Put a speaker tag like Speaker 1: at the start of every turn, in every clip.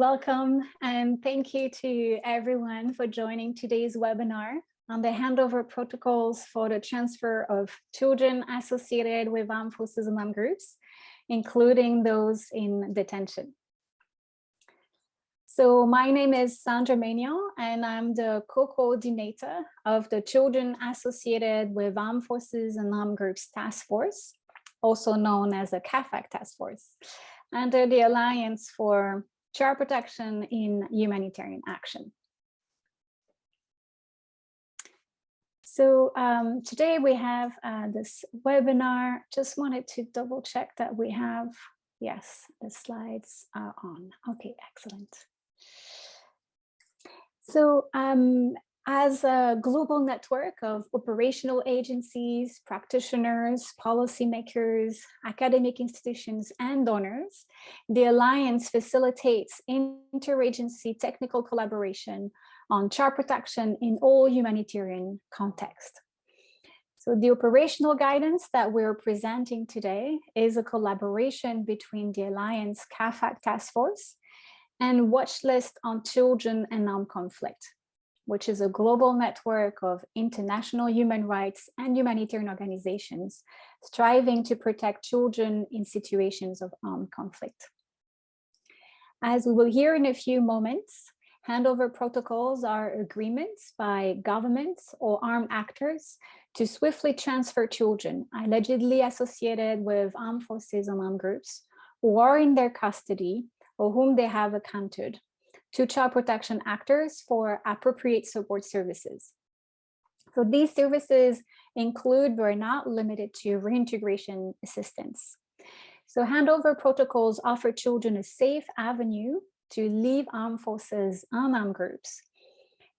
Speaker 1: Welcome and thank you to everyone for joining today's webinar on the handover protocols for the transfer of children associated with armed forces and armed groups, including those in detention. So my name is Sandra Maignan and I'm the co-coordinator of the Children Associated with Armed Forces and Armed Groups Task Force, also known as the CAAFAG Task Force, under the Alliance for Child Protection in Humanitarian Action. So um, today we have uh, this webinar. Just wanted to double check that we have, yes, the slides are on. Okay, excellent. So um, as a global network of operational agencies, practitioners, policymakers, academic institutions, and donors, the Alliance facilitates interagency technical collaboration on child protection in all humanitarian contexts. So the operational guidance that we're presenting today is a collaboration between the Alliance CAAFAG Task Force and Watch List on Children and Armed Conflict, which is a global network of international human rights and humanitarian organizations striving to protect children in situations of armed conflict. As we will hear in a few moments, handover protocols are agreements by governments or armed actors to swiftly transfer children allegedly associated with armed forces and armed groups who are in their custody or whom they have accounted to child protection actors for appropriate support services. So these services include but are not limited to reintegration assistance. So handover protocols offer children a safe avenue to leave armed forces armed groups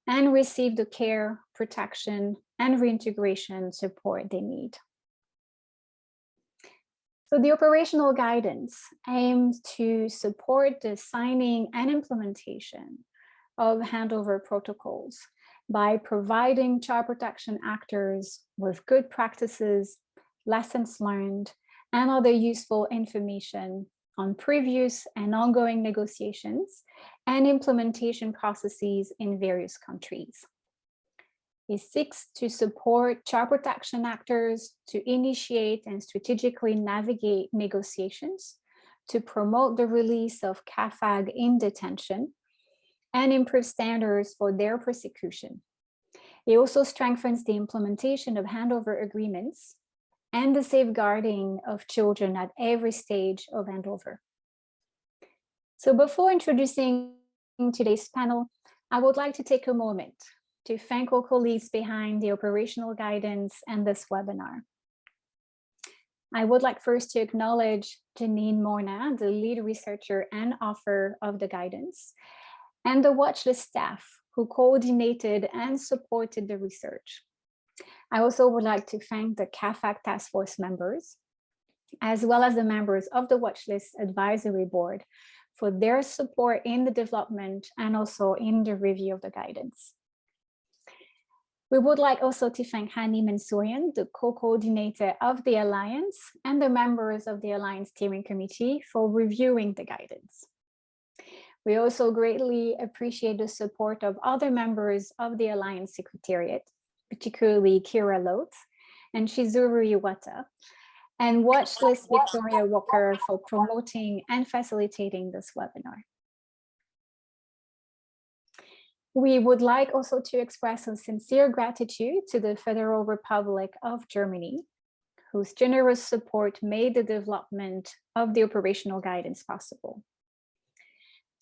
Speaker 1: and receive the care, protection, and reintegration support they need. So the operational guidance aims to support the signing and implementation of handover protocols by providing child protection actors with good practices, lessons learned, and other useful information on previous and ongoing negotiations and implementation processes in various countries. It seeks to support child protection actors to initiate and strategically navigate negotiations, to promote the release of CAAFAG in detention, and improve standards for their prosecution. It also strengthens the implementation of handover agreements and the safeguarding of children at every stage of handover. So before introducing today's panel, I would like to take a moment to thank all colleagues behind the operational guidance and this webinar. I would like first to acknowledge Janine Morna, the lead researcher and author of the guidance, and the watchlist staff who coordinated and supported the research. I also would like to thank the CAAFAG task force members, as well as the members of the watchlist advisory board for their support in the development and also in the review of the guidance. We would like also to thank Hani Mansourian, the co-coordinator of the Alliance and the members of the Alliance Steering Committee for reviewing the guidance. We also greatly appreciate the support of other members of the Alliance Secretariat, particularly Kira Loth and Shizuru Iwata, and Watchlist Victoria Walker for promoting and facilitating this webinar. We would like also to express a sincere gratitude to the Federal Republic of Germany, whose generous support made the development of the operational guidance possible.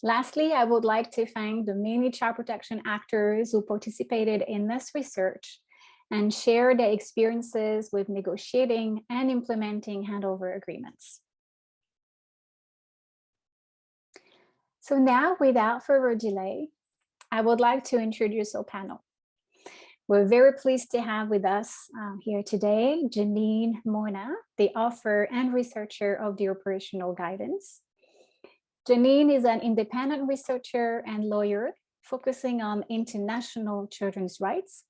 Speaker 1: Lastly, I would like to thank the many child protection actors who participated in this research and share their experiences with negotiating and implementing handover agreements. So now, without further delay, I would like to introduce our panel. We're very pleased to have with us uh, here today, Janine Morna, the author and researcher of the operational guidance. Janine is an independent researcher and lawyer focusing on international children's rights.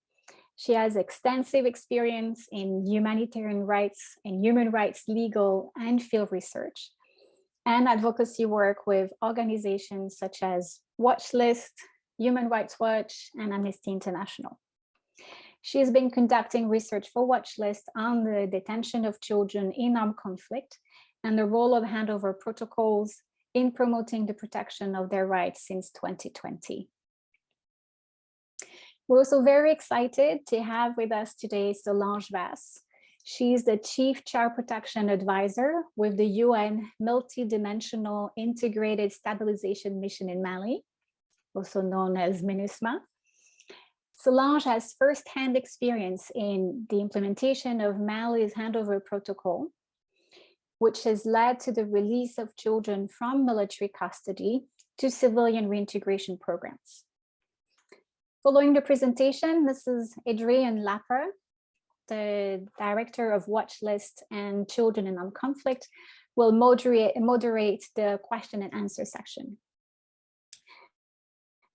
Speaker 1: She has extensive experience in humanitarian rights and human rights legal and field research and advocacy work with organizations such as Watchlist, Human Rights Watch, and Amnesty International. She has been conducting research for Watchlist on the detention of children in armed conflict and the role of handover protocols in promoting the protection of their rights since 2020. We're also very excited to have with us today Solange Vasse. She's the Chief Child Protection Advisor with the UN Multidimensional Integrated Stabilization Mission in Mali, also known as MINUSMA. Solange has firsthand experience in the implementation of Mali's handover protocol, which has led to the release of children from military custody to civilian reintegration programs. Following the presentation, Mrs. Adrienne Lapar, the director of Watchlist and Children in Armed Conflict, will moderate, moderate the question and answer section.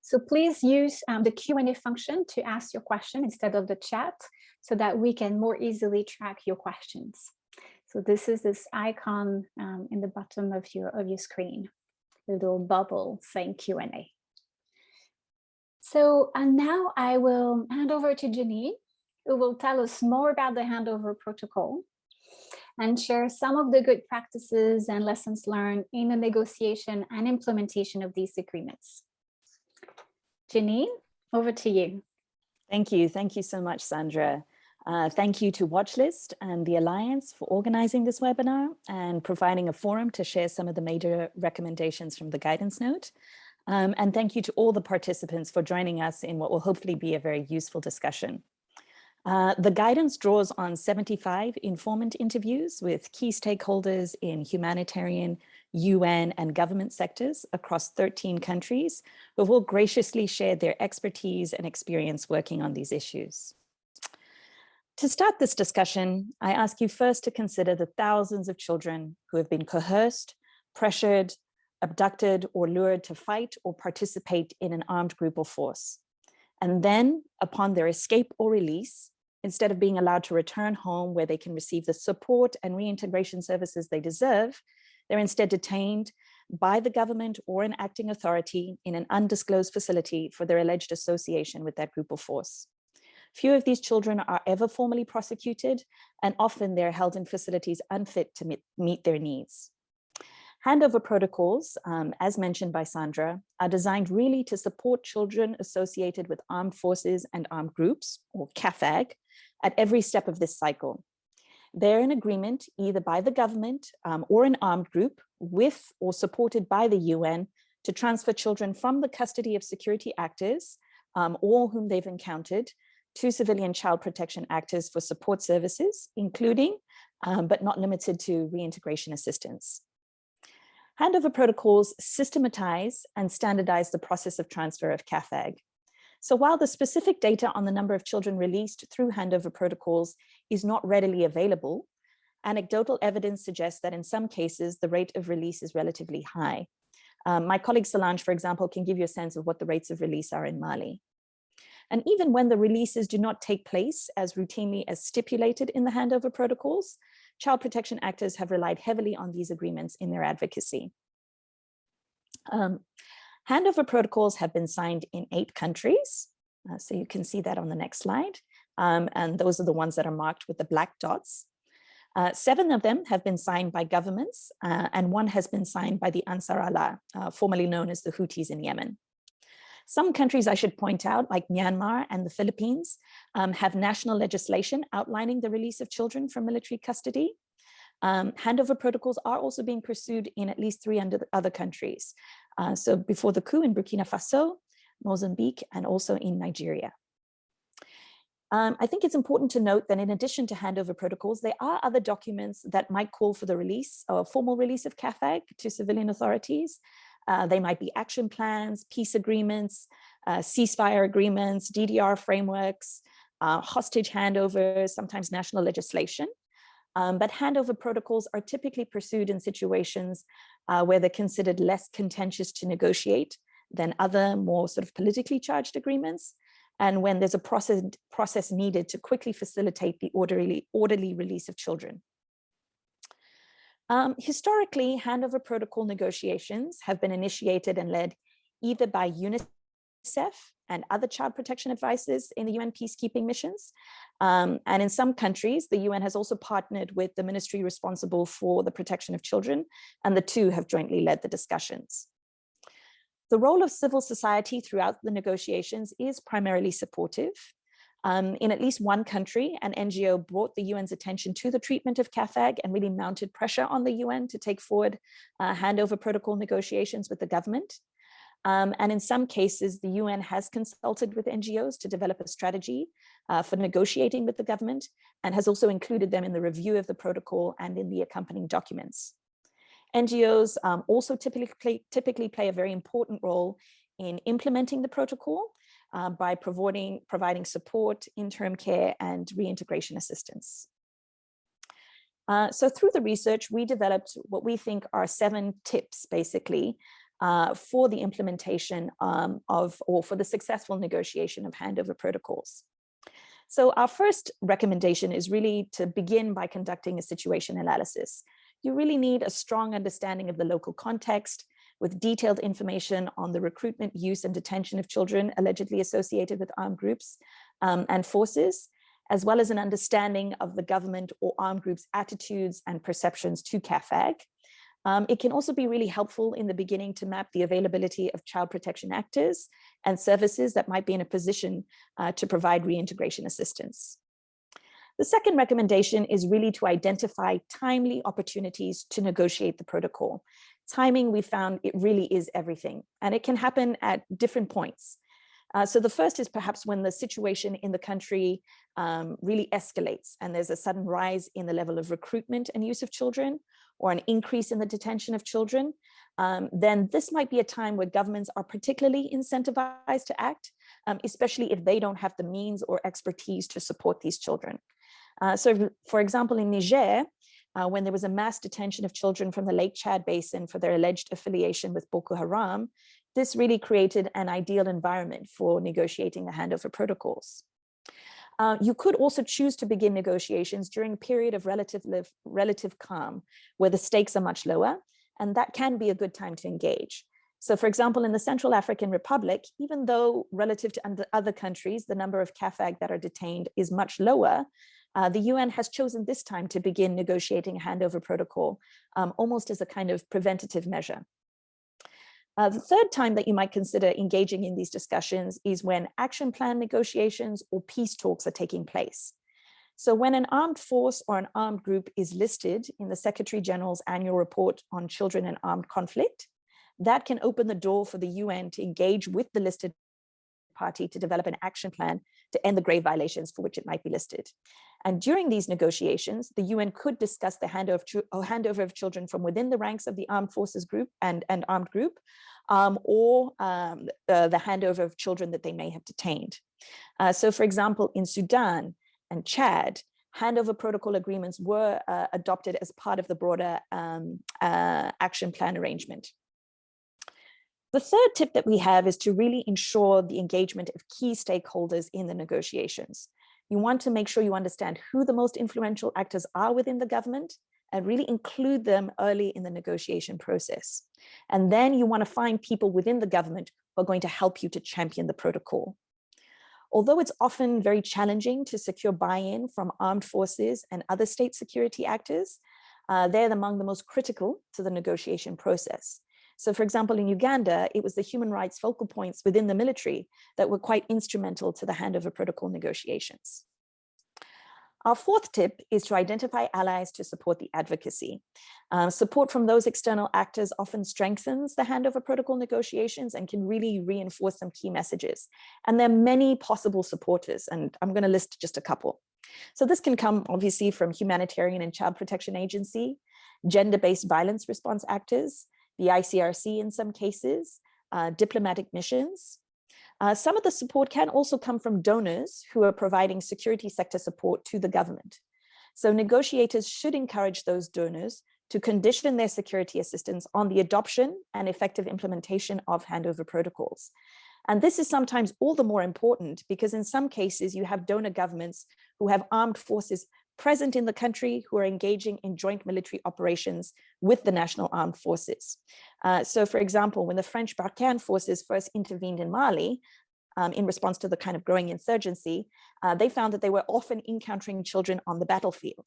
Speaker 1: So please use um, the Q&A function to ask your question instead of the chat so that we can more easily track your questions. So this is this icon um, in the bottom of your, of your screen, little bubble saying Q&A. So and now I will hand over to Janine, who will tell us more about the handover protocol and share some of the good practices and lessons learned in the negotiation and implementation of these agreements. Janine, over to you.
Speaker 2: Thank you. Thank you so much, Sandra. Uh, thank you to Watchlist and the Alliance for organizing this webinar and providing a forum to share some of the major recommendations from the guidance note. Um, and thank you to all the participants for joining us in what will hopefully be a very useful discussion. Uh, the guidance draws on 75 informant interviews with key stakeholders in humanitarian, UN and government sectors across 13 countries who have all graciously shared their expertise and experience working on these issues. To start this discussion, I ask you first to consider the thousands of children who have been coerced, pressured, abducted or lured to fight or participate in an armed group or force. And then upon their escape or release, instead of being allowed to return home where they can receive the support and reintegration services they deserve, they're instead detained by the government or an acting authority in an undisclosed facility for their alleged association with that group or force. Few of these children are ever formally prosecuted, and often they're held in facilities unfit to meet, their needs. Handover protocols, um, as mentioned by Sandra, are designed really to support children associated with armed forces and armed groups, or CAAFAG, at every step of this cycle. They're in agreement either by the government um, or an armed group with or supported by the UN to transfer children from the custody of security actors, um, whom they've encountered, to civilian child protection actors for support services, including, um, but not limited to reintegration assistance. Handover protocols systematize and standardize the process of transfer of CAAFAG. So while the specific data on the number of children released through handover protocols is not readily available, anecdotal evidence suggests that in some cases, the rate of release is relatively high. Um, my colleague Solange, for example, can give you a sense of what the rates of release are in Mali. And even when the releases do not take place as routinely as stipulated in the handover protocols, child protection actors have relied heavily on these agreements in their advocacy. Um, Handover protocols have been signed in eight countries. Uh, so you can see that on the next slide. Um, and those are the ones that are marked with the black dots. Uh, seven of them have been signed by governments uh, and one has been signed by the Ansar Allah, uh, formerly known as the Houthis in Yemen. Some countries I should point out, like Myanmar and the Philippines, um, have national legislation outlining the release of children from military custody. Um, handover protocols are also being pursued in at least three other countries. Uh, so before the coup in Burkina Faso, Mozambique, and also in Nigeria. Um, I think it's important to note that in addition to handover protocols, there are other documents that might call for the release or formal release of CAAFAG to civilian authorities. Uh, they might be action plans, peace agreements, uh, ceasefire agreements, DDR frameworks, uh, hostage handovers, sometimes national legislation. Um, but handover protocols are typically pursued in situations uh, where they're considered less contentious to negotiate than other more sort of politically charged agreements, and when there's a process, process needed to quickly facilitate the orderly, orderly release of children. Um, historically, handover protocol negotiations have been initiated and led either by UNICEF and other child protection advisors in the UN peacekeeping missions. Um, and in some countries, the UN has also partnered with the ministry responsible for the protection of children, and the two have jointly led the discussions. The role of civil society throughout the negotiations is primarily supportive. Um, in at least one country, an NGO brought the UN's attention to the treatment of CAAFAG and really mounted pressure on the UN to take forward uh, handover protocol negotiations with the government. Um, and in some cases, the UN has consulted with NGOs to develop a strategy uh, for negotiating with the government and has also included them in the review of the protocol and in the accompanying documents. NGOs um, also typically play, typically play a very important role in implementing the protocol uh, by providing, providing support, interim care, and reintegration assistance. Uh, so through the research, we developed what we think are seven tips, basically, uh, for the implementation um, of, or for the successful negotiation of handover protocols. So our first recommendation is really to begin by conducting a situation analysis. You really need a strong understanding of the local context, with detailed information on the recruitment, use and detention of children allegedly associated with armed groups um, and forces, as well as an understanding of the government or armed groups attitudes and perceptions to CAAFAG. Um, it can also be really helpful in the beginning to map the availability of child protection actors and services that might be in a position uh, to provide reintegration assistance. The second recommendation is really to identify timely opportunities to negotiate the protocol timing we found it really is everything and it can happen at different points. Uh, so the first is perhaps when the situation in the country um, really escalates and there's a sudden rise in the level of recruitment and use of children or an increase in the detention of children, um, then this might be a time where governments are particularly incentivized to act, um, especially if they don't have the means or expertise to support these children. Uh, so for example, in Niger, uh, when there was a mass detention of children from the Lake Chad Basin for their alleged affiliation with Boko Haram, this really created an ideal environment for negotiating the handover protocols. Uh, you could also choose to begin negotiations during a period of relative, relative calm, where the stakes are much lower, and that can be a good time to engage. So for example, in the Central African Republic, even though relative to other countries, the number of CAAFAG that are detained is much lower, uh, the UN has chosen this time to begin negotiating a handover protocol, um, almost as a kind of preventative measure. Uh, the third time that you might consider engaging in these discussions is when action plan negotiations or peace talks are taking place. So when an armed force or an armed group is listed in the Secretary General's annual report on children and armed conflict, that can open the door for the UN to engage with the listed party to develop an action plan to end the grave violations for which it might be listed. And during these negotiations, the UN could discuss the handover, handover of children from within the ranks of the armed forces group and, and armed group, um, or um, the handover of children that they may have detained. Uh, so for example, in Sudan and Chad, handover protocol agreements were uh, adopted as part of the broader um, uh, action plan arrangement. The third tip that we have is to really ensure the engagement of key stakeholders in the negotiations. You want to make sure you understand who the most influential actors are within the government and really include them early in the negotiation process. And then you want to find people within the government who are going to help you to champion the protocol. Although it's often very challenging to secure buy-in from armed forces and other state security actors, uh, they're among the most critical to the negotiation process. So for example, in Uganda, it was the human rights focal points within the military that were quite instrumental to the handover protocol negotiations. Our fourth tip is to identify allies to support the advocacy. Um, support from those external actors often strengthens the handover protocol negotiations and can really reinforce some key messages. And there are many possible supporters, and I'm going to list just a couple. So this can come obviously from humanitarian and child protection agency, gender-based violence response actors, the ICRC in some cases, uh, diplomatic missions. Uh, some of the support can also come from donors who are providing security sector support to the government. So negotiators should encourage those donors to condition their security assistance on the adoption and effective implementation of handover protocols. And this is sometimes all the more important because in some cases you have donor governments who have armed forces present in the country who are engaging in joint military operations with the national armed forces. Uh, so for example, when the French Barkhane forces first intervened in Mali, um, in response to the kind of growing insurgency, uh, they found that they were often encountering children on the battlefield.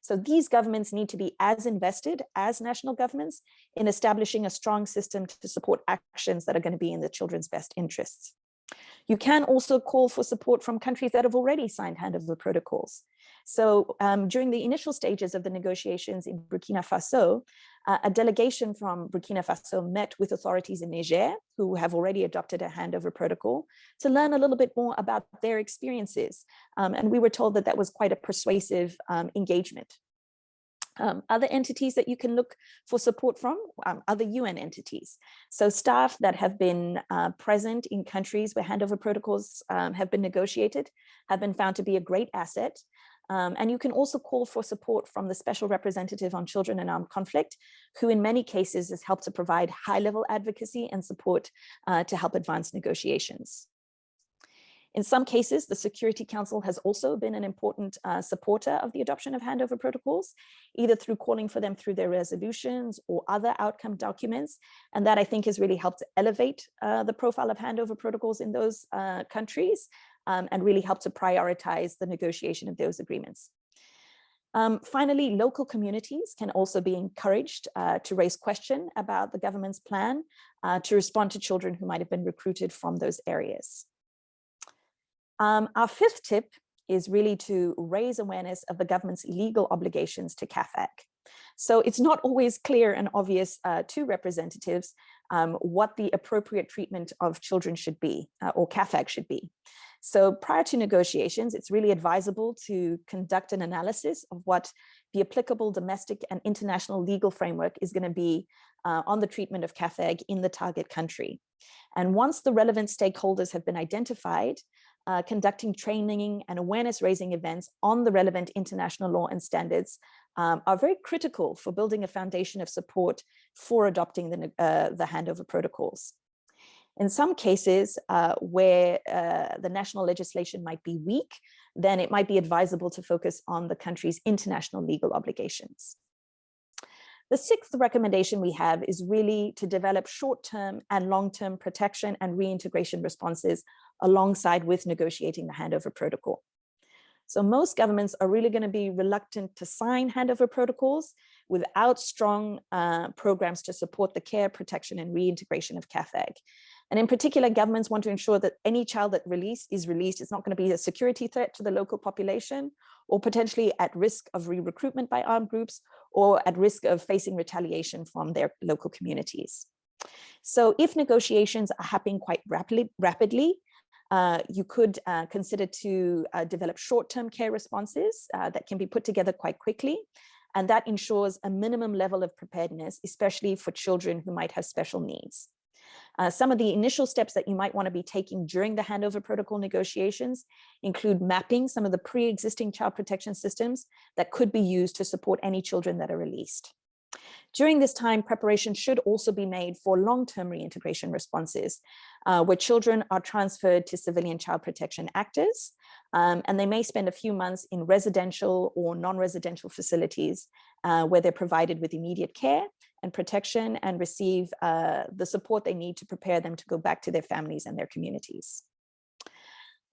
Speaker 2: So these governments need to be as invested as national governments in establishing a strong system to support actions that are going to be in the children's best interests. You can also call for support from countries that have already signed handover protocols. So um, during the initial stages of the negotiations in Burkina Faso, uh, a delegation from Burkina Faso met with authorities in Niger, who have already adopted a handover protocol, to learn a little bit more about their experiences. Um, and we were told that that was quite a persuasive um, engagement. Um, other entities that you can look for support from, um, other UN entities. So staff that have been uh, present in countries where handover protocols um, have been negotiated have been found to be a great asset. Um, and you can also call for support from the Special Representative on Children in Armed Conflict, who in many cases has helped to provide high-level advocacy and support uh, to help advance negotiations. In some cases, the Security Council has also been an important uh, supporter of the adoption of handover protocols, either through calling for them through their resolutions or other outcome documents. And that I think has really helped elevate uh, the profile of handover protocols in those uh, countries um, and really help to prioritize the negotiation of those agreements. Um, finally, local communities can also be encouraged uh, to raise question about the government's plan uh, to respond to children who might have been recruited from those areas. Um, our fifth tip is really to raise awareness of the government's legal obligations to CAAFAG. So it's not always clear and obvious uh, to representatives um, what the appropriate treatment of children should be uh, or CAAFAG should be. So prior to negotiations, it's really advisable to conduct an analysis of what the applicable domestic and international legal framework is going to be uh, on the treatment of CAAFAG in the target country. And once the relevant stakeholders have been identified, uh, conducting training and awareness raising events on the relevant international law and standards um, are very critical for building a foundation of support for adopting the, uh, the handover protocols. In some cases uh, where uh, the national legislation might be weak, then it might be advisable to focus on the country's international legal obligations. The sixth recommendation we have is really to develop short-term and long-term protection and reintegration responses alongside with negotiating the handover protocol. So most governments are really going to be reluctant to sign handover protocols without strong uh, programs to support the care, protection, and reintegration of CAAFAG. And in particular, governments want to ensure that any child that released is released. It's not going to be a security threat to the local population or potentially at risk of re-recruitment by armed groups or at risk of facing retaliation from their local communities. So if negotiations are happening quite rapidly, rapidly uh, you could uh, consider to uh, develop short-term care responses uh, that can be put together quite quickly. And that ensures a minimum level of preparedness, especially for children who might have special needs. Uh, some of the initial steps that you might want to be taking during the handover protocol negotiations include mapping some of the pre-existing child protection systems that could be used to support any children that are released. During this time, preparation should also be made for long-term reintegration responses, uh, where children are transferred to civilian child protection actors, um, and they may spend a few months in residential or non-residential facilities uh, where they're provided with immediate care and protection and receive uh, the support they need to prepare them to go back to their families and their communities.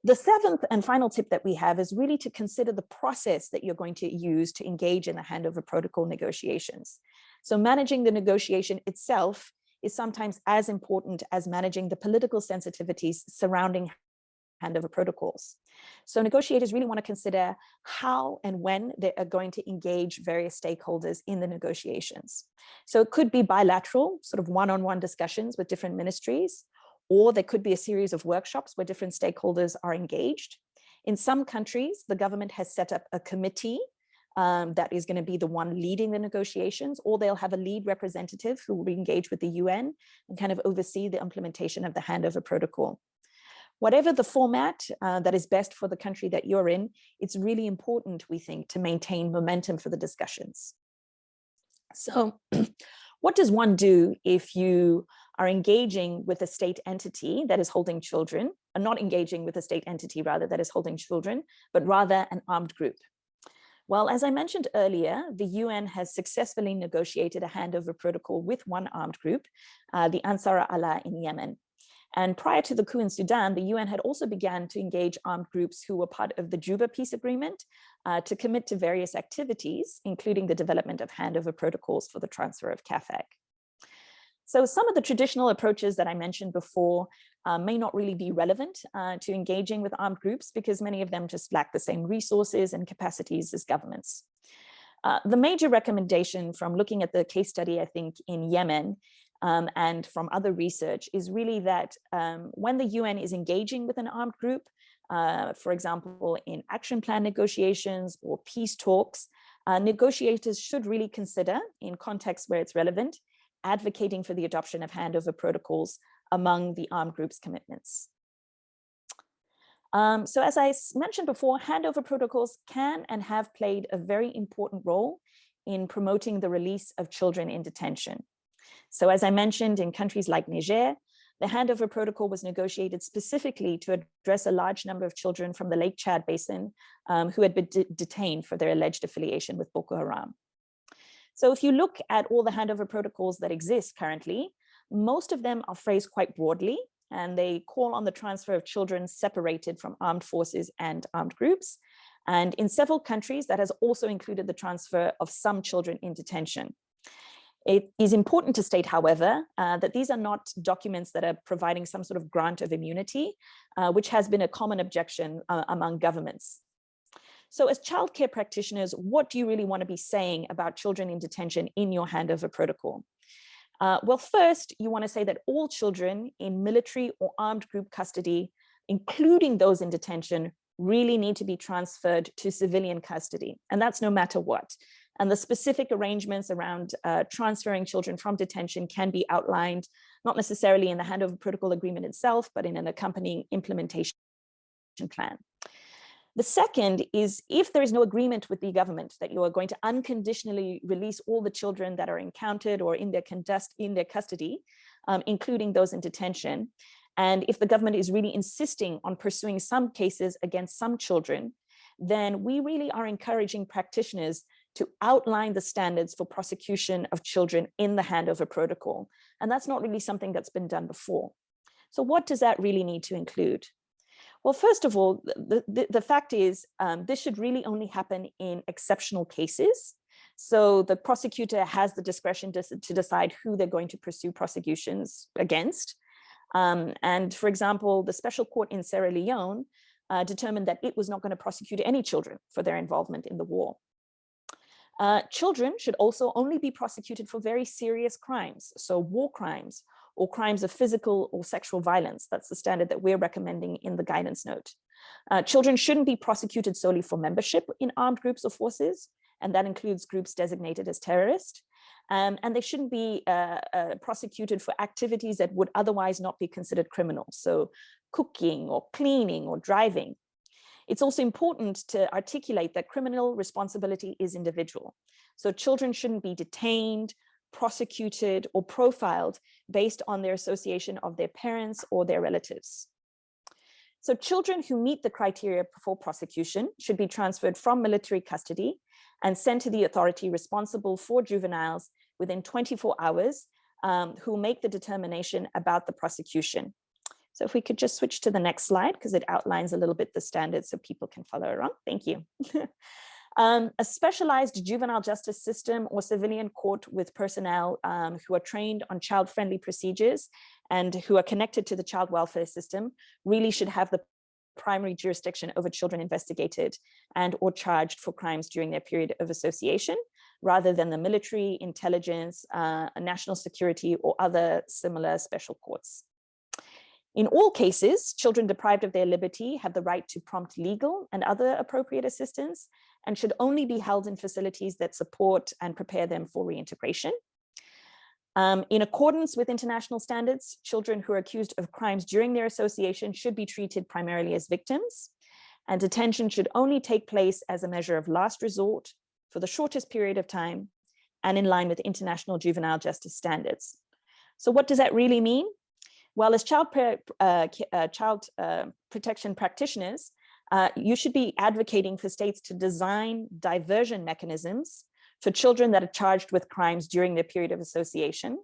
Speaker 2: The seventh and final tip that we have is really to consider the process that you're going to use to engage in the handover protocol negotiations. So managing the negotiation itself is sometimes as important as managing the political sensitivities surrounding handover protocols. So negotiators really want to consider how and when they are going to engage various stakeholders in the negotiations. So it could be bilateral, sort of one-on-one -on -one discussions with different ministries, or there could be a series of workshops where different stakeholders are engaged. In some countries, the government has set up a committee um, that is going to be the one leading the negotiations, or they'll have a lead representative who will engage with the UN and kind of oversee the implementation of the handover protocol whatever the format uh, that is best for the country that you're in, it's really important, we think, to maintain momentum for the discussions. So what does one do if you are engaging with a state entity that is holding children, or not engaging with a state entity rather that is holding children, but rather an armed group? Well, as I mentioned earlier, the UN has successfully negotiated a handover protocol with one armed group, uh, the Ansar Allah in Yemen. And prior to the coup in Sudan, the UN had also began to engage armed groups who were part of the Juba peace agreement uh, to commit to various activities, including the development of handover protocols for the transfer of CAAFAG. So some of the traditional approaches that I mentioned before uh, may not really be relevant uh, to engaging with armed groups because many of them just lack the same resources and capacities as governments. Uh, the major recommendation from looking at the case study, I think, in Yemen um, and from other research is really that um, when the UN is engaging with an armed group, uh, for example, in action plan negotiations or peace talks, uh, negotiators should really consider, in contexts where it's relevant, advocating for the adoption of handover protocols among the armed groups commitments. Um, so as I mentioned before, handover protocols can and have played a very important role in promoting the release of children in detention. So as I mentioned, in countries like Niger, the handover protocol was negotiated specifically to address a large number of children from the Lake Chad Basin um, who had been de detained for their alleged affiliation with Boko Haram. So if you look at all the handover protocols that exist currently, most of them are phrased quite broadly and they call on the transfer of children separated from armed forces and armed groups. And in several countries, that has also included the transfer of some children in detention. It is important to state, however, uh, that these are not documents that are providing some sort of grant of immunity, uh, which has been a common objection uh, among governments. So as childcare practitioners, what do you really want to be saying about children in detention in your handover protocol? Uh, well, first, you want to say that all children in military or armed group custody, including those in detention, really need to be transferred to civilian custody. And that's no matter what. And the specific arrangements around uh, transferring children from detention can be outlined, not necessarily in the handover protocol agreement itself, but in an accompanying implementation plan. The second is if there is no agreement with the government that you are going to unconditionally release all the children that are encountered or in their, in their custody, um, including those in detention, and if the government is really insisting on pursuing some cases against some children, then we really are encouraging practitioners to outline the standards for prosecution of children in the handover protocol. And that's not really something that's been done before. So what does that really need to include? Well, first of all, the, the, the fact is um, this should really only happen in exceptional cases. So the prosecutor has the discretion to, to decide who they're going to pursue prosecutions against. Um, and for example, the special court in Sierra Leone uh, determined that it was not going to prosecute any children for their involvement in the war. Uh, children should also only be prosecuted for very serious crimes, so war crimes or crimes of physical or sexual violence. That's the standard that we're recommending in the guidance note. Uh, children shouldn't be prosecuted solely for membership in armed groups or forces, and that includes groups designated as terrorist. Um, and they shouldn't be uh, uh, prosecuted for activities that would otherwise not be considered criminal. So cooking or cleaning or driving. It's also important to articulate that criminal responsibility is individual. So children shouldn't be detained, prosecuted or profiled based on their association of their parents or their relatives. So children who meet the criteria for prosecution should be transferred from military custody and sent to the authority responsible for juveniles within 24 hours um, who make the determination about the prosecution. So if we could just switch to the next slide because it outlines a little bit the standards so people can follow along. Thank you. um, a specialized juvenile justice system or civilian court with personnel um, who are trained on child-friendly procedures and who are connected to the child welfare system really should have the primary jurisdiction over children investigated and or charged for crimes during their period of association, rather than the military, intelligence, uh, national security, or other similar special courts. In all cases, children deprived of their liberty have the right to prompt legal and other appropriate assistance and should only be held in facilities that support and prepare them for reintegration. Um, in accordance with international standards, children who are accused of crimes during their association should be treated primarily as victims, and detention should only take place as a measure of last resort for the shortest period of time and in line with international juvenile justice standards. So what does that really mean? Well, as child, uh, uh, child uh, protection practitioners, uh, you should be advocating for states to design diversion mechanisms for children that are charged with crimes during their period of association,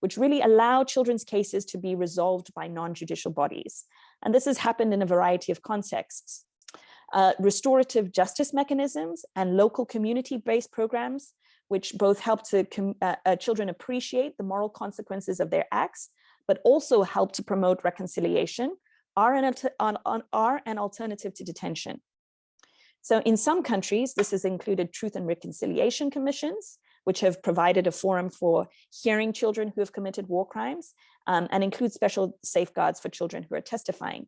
Speaker 2: which really allow children's cases to be resolved by non-judicial bodies. And this has happened in a variety of contexts. Uh, restorative justice mechanisms and local community-based programs, which both help to uh, uh, children appreciate the moral consequences of their acts, but also help to promote reconciliation are an, on, on, are an alternative to detention. So in some countries, this has included truth and reconciliation commissions, which have provided a forum for hearing children who have committed war crimes um, and include special safeguards for children who are testifying.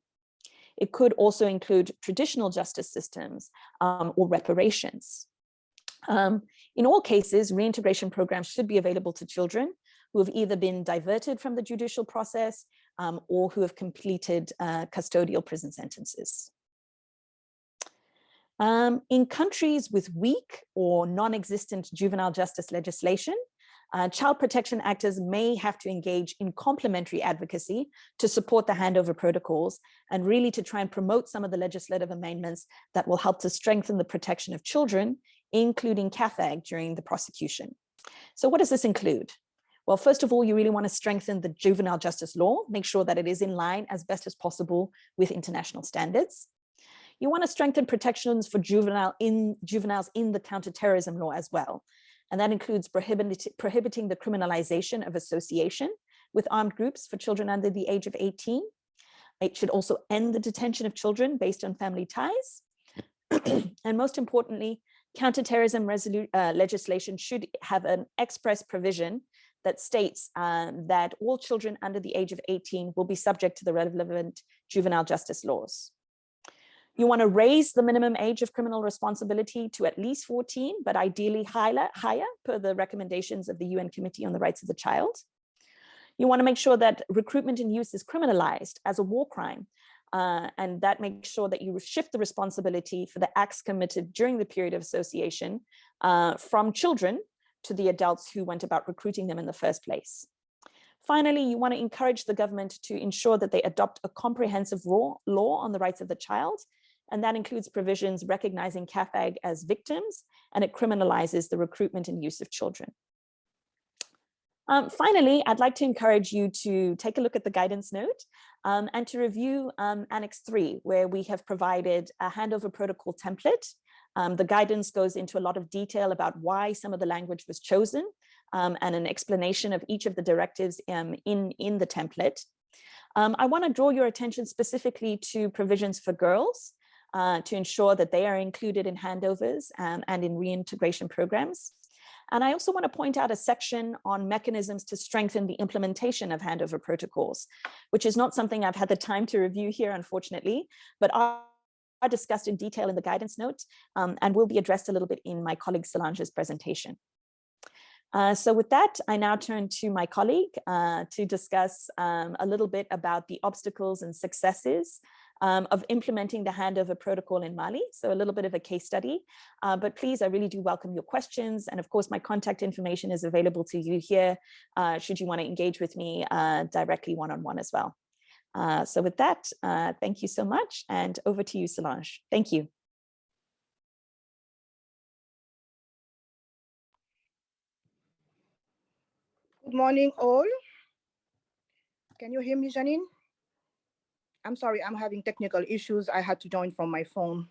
Speaker 2: It could also include traditional justice systems um, or reparations. Um, in all cases, reintegration programs should be available to children who have either been diverted from the judicial process um, or who have completed uh, custodial prison sentences. Um, in countries with weak or non-existent juvenile justice legislation, uh, child protection actors may have to engage in complementary advocacy to support the handover protocols and really to try and promote some of the legislative amendments that will help to strengthen the protection of children, including CAAFAG during the prosecution. So what does this include? Well, first of all, you really want to strengthen the juvenile justice law, make sure that it is in line as best as possible with international standards. You want to strengthen protections for juvenile in, juveniles in the counterterrorism law as well. And that includes prohibit, prohibiting the criminalization of association with armed groups for children under the age of 18. It should also end the detention of children based on family ties. and most importantly, counterterrorism uh, legislation should have an express provision that states um, that all children under the age of 18 will be subject to the relevant juvenile justice laws. You want to raise the minimum age of criminal responsibility to at least 14, but ideally higher, higher per the recommendations of the UN Committee on the Rights of the Child. You want to make sure that recruitment and use is criminalized as a war crime. Uh, and that makes sure that you shift the responsibility for the acts committed during the period of association uh, from children to the adults who went about recruiting them in the first place. Finally, you want to encourage the government to ensure that they adopt a comprehensive law, on the rights of the child, and that includes provisions recognizing CAAFAG as victims, and it criminalizes the recruitment and use of children. Um, finally, I'd like to encourage you to take a look at the guidance note um, and to review um, Annex 3, where we have provided a handover protocol template um, the guidance goes into a lot of detail about why some of the language was chosen um, and an explanation of each of the directives um, in, in the template. Um, I want to draw your attention specifically to provisions for girls uh, to ensure that they are included in handovers um, and in reintegration programs. And I also want to point out a section on mechanisms to strengthen the implementation of handover protocols, which is not something I've had the time to review here, unfortunately, but are discussed in detail in the guidance note um, and will be addressed a little bit in my colleague Solange's presentation. Uh, so with that, I now turn to my colleague uh, to discuss um, a little bit about the obstacles and successes um, of implementing the handover protocol in Mali. So a little bit of a case study, uh, but please, I really do welcome your questions. And of course, my contact information is available to you here, uh, should you want to engage with me uh, directly one-on-one -on -one as well. Uh, so with that, uh, thank you so much and over to you, Solange. Thank you.
Speaker 3: Good morning, all. Can you hear me, Janine? I'm sorry, I'm having technical issues. I had to join from my phone.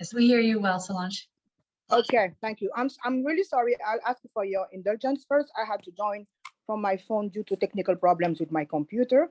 Speaker 4: Yes, we hear you well, Solange.
Speaker 3: Okay, thank you. I'm, I'm really sorry. I'll ask for your indulgence first. I had to join from my phone due to technical problems with my computer.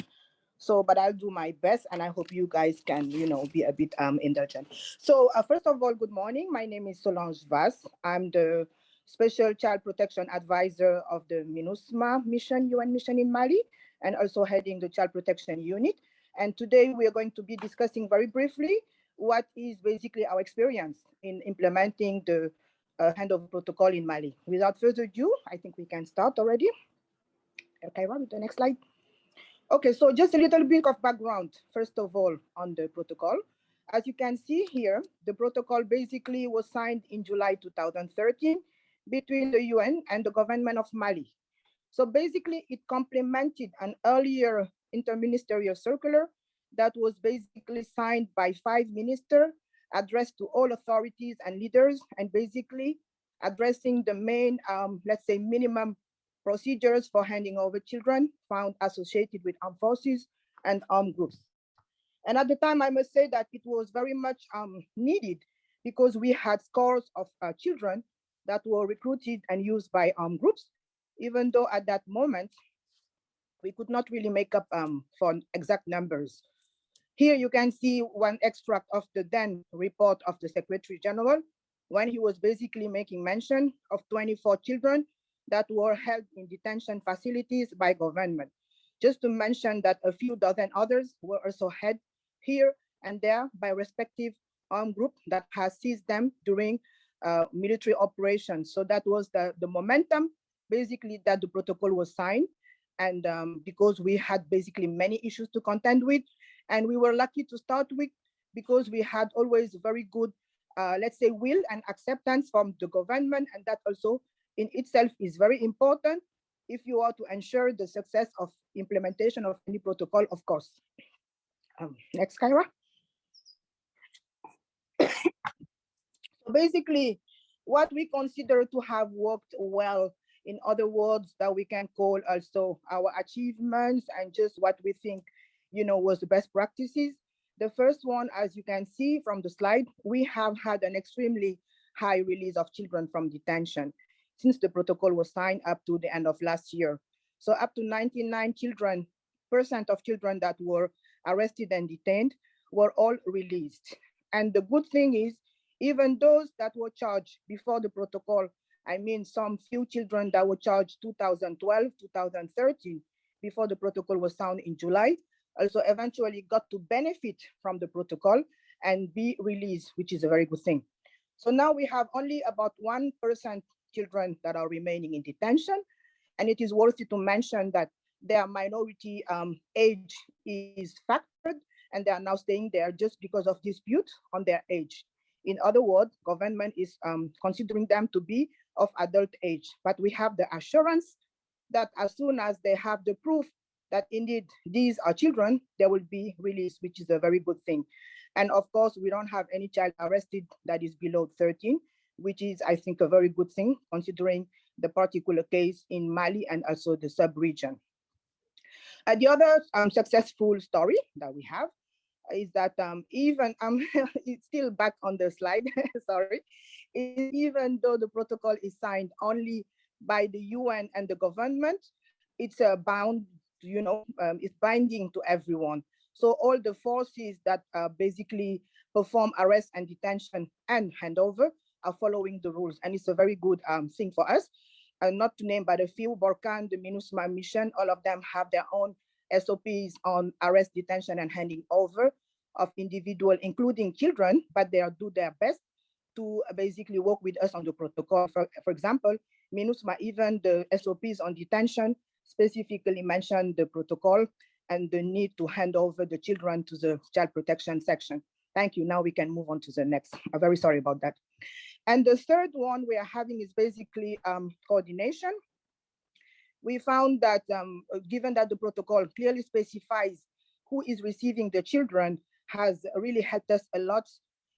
Speaker 3: So, but I'll do my best and I hope you guys can, you know, be a bit um, indulgent. So uh, first of all, good morning. My name is Solange Vaz. I'm the Special Child Protection Advisor of the MINUSMA mission, UN mission in Mali, and also heading the Child Protection Unit. And today we are going to be discussing very briefly what is basically our experience in implementing the uh, handover protocol in Mali. Without further ado, I think we can start already. Okay, run the next slide. Okay, so just a little bit of background, first of all, on the protocol. As you can see here, the protocol basically was signed in July 2013 between the UN and the government of Mali. So basically it complemented an earlier interministerial circular that was basically signed by five ministers, addressed to all authorities and leaders, and basically addressing the main, um, let's say, minimum procedures for handing over children found associated with armed forces and armed groups. And at the time, I must say that it was very much um, needed because we had scores of uh, children that were recruited and used by armed groups, even though at that moment, we could not really make up um, for exact numbers. Here you can see one extract of the then report of the Secretary General when he was basically making mention of 24 children that were held in detention facilities by government. Just to mention that a few dozen others were also held here and there by respective armed group that has seized them during uh, military operations. So that was the, the momentum, basically, that the protocol was signed. And um, because we had basically many issues to contend with, and we were lucky to start with because we had always very good, uh, let's say, will and acceptance from the government. And that also in itself is very important if you are to ensure the success of implementation of any protocol, of course. Um, next, Kyra. so basically, what we consider to have worked well, in other words, that we can call also our achievements and just what we think, you know, was the best practices. The first one, as you can see from the slide, we have had an extremely high release of children from detention since the protocol was signed up to the end of last year. So up to 99 children, percent of children that were arrested and detained were all released. And the good thing is, even those that were charged before the protocol, I mean, some few children that were charged 2012, 2013, before the protocol was signed in July, also eventually got to benefit from the protocol and be released, which is a very good thing. So now we have only about 1% children that are remaining in detention. And it is worthy to mention that their minority um, age is factored and they are now staying there just because of dispute on their age. In other words, government is um, considering them to be of adult age, but we have the assurance that as soon as they have the proof that indeed these are children, they will be released, which is a very good thing. And of course, we don't have any child arrested that is below 13, which is, I think, a very good thing considering the particular case in Mali and also the sub-region. Uh, the other um, successful story that we have is that um, even, um, it's still back on the slide, sorry, even though the protocol is signed only by the UN and the government, it's uh, bound, you know, um, it's binding to everyone. So all the forces that uh, basically perform arrest and detention and handover are following the rules. And it's a very good um, thing for us. And not to name but a few, Barkhane, the MINUSMA mission, all of them have their own SOPs on arrest, detention, and handing over of individual, including children, but they do their best to basically work with us on the protocol. For, for example, MINUSMA, even the SOPs on detention specifically mention the protocol and the need to hand over the children to the child protection section. Thank you. Now we can move on to the next. I'm very sorry about that. And the third one we are having is basically um, coordination. We found that um, given that the protocol clearly specifies who is receiving the children has really helped us a lot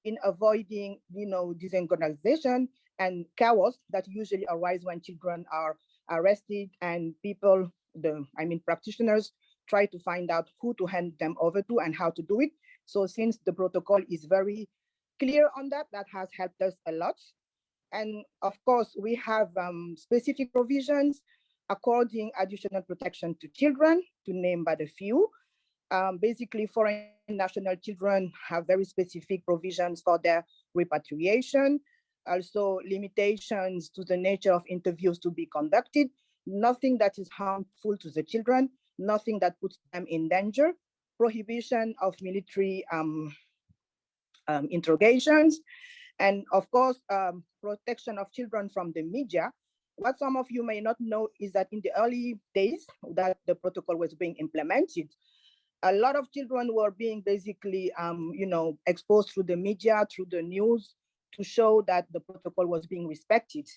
Speaker 3: in avoiding, you know, disorganization and chaos that usually arise when children are arrested and people, the I mean practitioners, try to find out who to hand them over to and how to do it. So since the protocol is very clear on that. That has helped us a lot. And of course, we have um, specific provisions according additional protection to children, to name but a few. Um, basically, foreign national children have very specific provisions for their repatriation, also limitations to the nature of interviews to be conducted, nothing that is harmful to the children, nothing that puts them in danger, prohibition of military um, um, interrogations, and of course, um, protection of children from the media. What some of you may not know is that in the early days that the protocol was being implemented, a lot of children were being basically, um, you know, exposed through the media, through the news, to show that the protocol was being respected.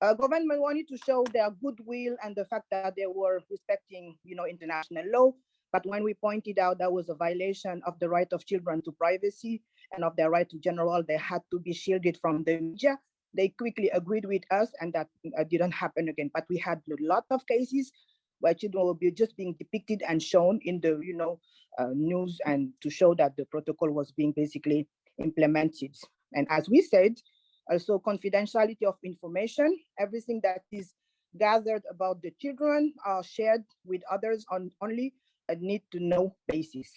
Speaker 3: Uh, government wanted to show their goodwill and the fact that they were respecting, you know, international law. But when we pointed out that was a violation of the right of children to privacy and of their right to general, they had to be shielded from the media. They quickly agreed with us and that uh, didn't happen again. But we had a lot of cases where children will be just being depicted and shown in the you know uh, news and to show that the protocol was being basically implemented. And as we said, also confidentiality of information, everything that is gathered about the children are shared with others on only a need to know basis.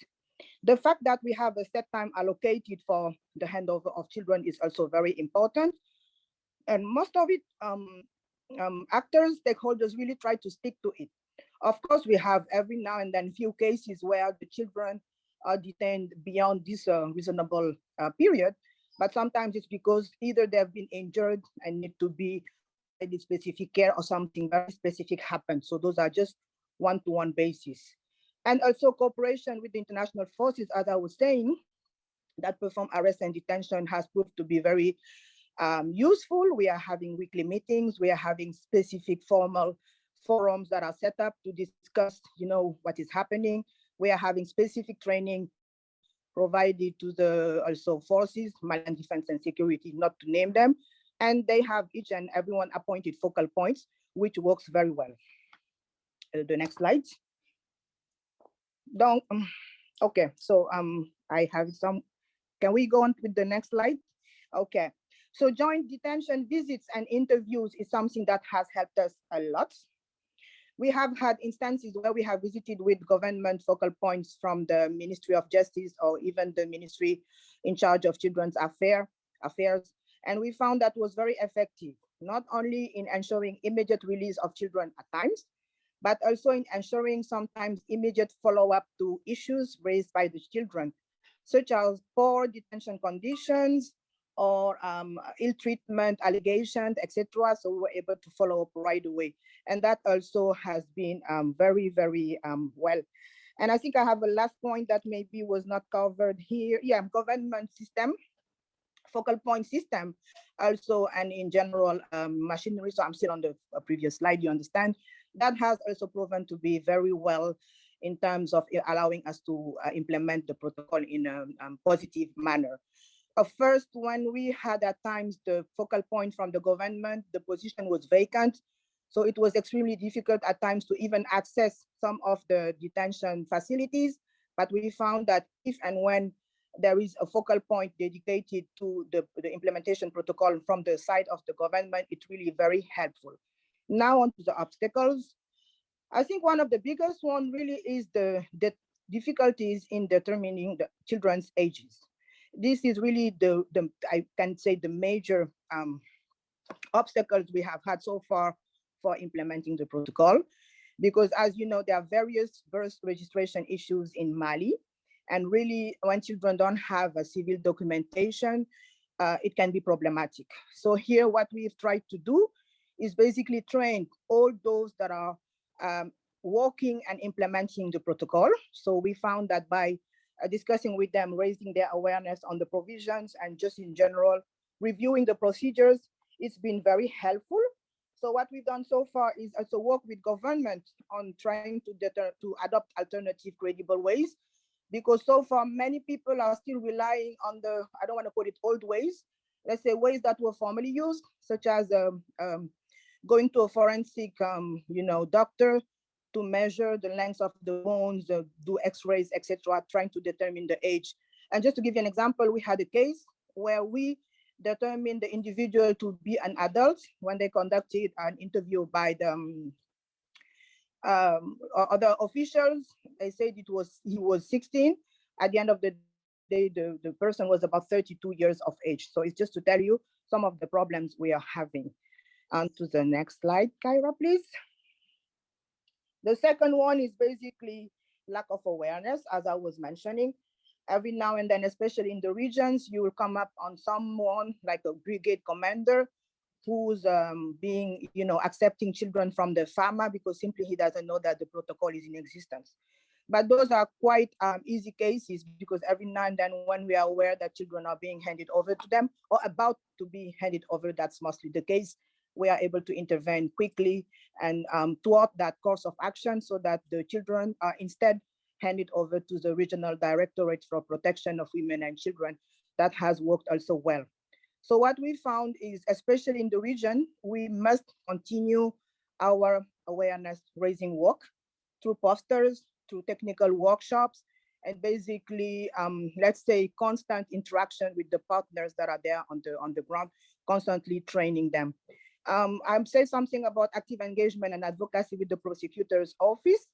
Speaker 3: The fact that we have a set time allocated for the handover of children is also very important. And most of it, um, um, actors, stakeholders really try to stick to it. Of course, we have every now and then few cases where the children are detained beyond this uh, reasonable uh, period, but sometimes it's because either they've been injured and need to be in specific care or something very specific happened. So those are just one-to-one -one basis. And also cooperation with the international forces, as I was saying, that perform arrest and detention has proved to be very um, useful. We are having weekly meetings. We are having specific formal forums that are set up to discuss, you know, what is happening. We are having specific training provided to the also forces, Malian defense and security, not to name them. And they have each and everyone appointed focal points, which works very well. Uh, the next slide. Don't, um, okay, so um, I have some, can we go on with the next slide? Okay, so joint detention visits and interviews is something that has helped us a lot. We have had instances where we have visited with government focal points from the Ministry of Justice or even the ministry in charge of children's affair, affairs. And we found that was very effective, not only in ensuring immediate release of children at times, but also in ensuring sometimes immediate follow-up to issues raised by the children, such as poor detention conditions or um, ill treatment allegations, etc. So we were able to follow up right away. And that also has been um, very, very um, well. And I think I have a last point that maybe was not covered here. Yeah, government system, focal point system also, and in general um, machinery. So I'm still on the previous slide, you understand that has also proven to be very well in terms of allowing us to uh, implement the protocol in a um, positive manner. Uh, first, when we had at times the focal point from the government, the position was vacant. So it was extremely difficult at times to even access some of the detention facilities. But we found that if and when there is a focal point dedicated to the, the implementation protocol from the side of the government, it's really very helpful. Now on to the obstacles. I think one of the biggest one really is the, the difficulties in determining the children's ages. This is really the, the I can say the major um, obstacles we have had so far for implementing the protocol. Because as you know, there are various birth registration issues in Mali. And really, when children don't have a civil documentation, uh, it can be problematic. So here, what we've tried to do is basically train all those that are um, working and implementing the protocol. So we found that by uh, discussing with them, raising their awareness on the provisions and just in general, reviewing the procedures, it's been very helpful. So what we've done so far is also work with government on trying to, deter, to adopt alternative credible ways, because so far many people are still relying on the, I don't want to call it old ways, let's say ways that were formerly used, such as um, um, going to a forensic, um, you know, doctor to measure the length of the bones, uh, do x-rays, etc., trying to determine the age. And just to give you an example, we had a case where we determined the individual to be an adult when they conducted an interview by the um, um, other officials. They said it was he was 16. At the end of the day, the, the person was about 32 years of age. So it's just to tell you some of the problems we are having. On to the next slide, Kyra, please. The second one is basically lack of awareness, as I was mentioning. Every now and then, especially in the regions, you will come up on someone like a brigade commander who's um, being, you know, accepting children from the farmer because simply he doesn't know that the protocol is in existence. But those are quite um, easy cases because every now and then when we are aware that children are being handed over to them or about to be handed over, that's mostly the case we are able to intervene quickly and um, that course of action so that the children are instead handed over to the Regional Directorate for Protection of Women and Children that has worked also well. So what we found is, especially in the region, we must continue our awareness raising work through posters, through technical workshops, and basically, um, let's say, constant interaction with the partners that are there on the on the ground, constantly training them. Um, I'm saying something about active engagement and advocacy with the prosecutor's office.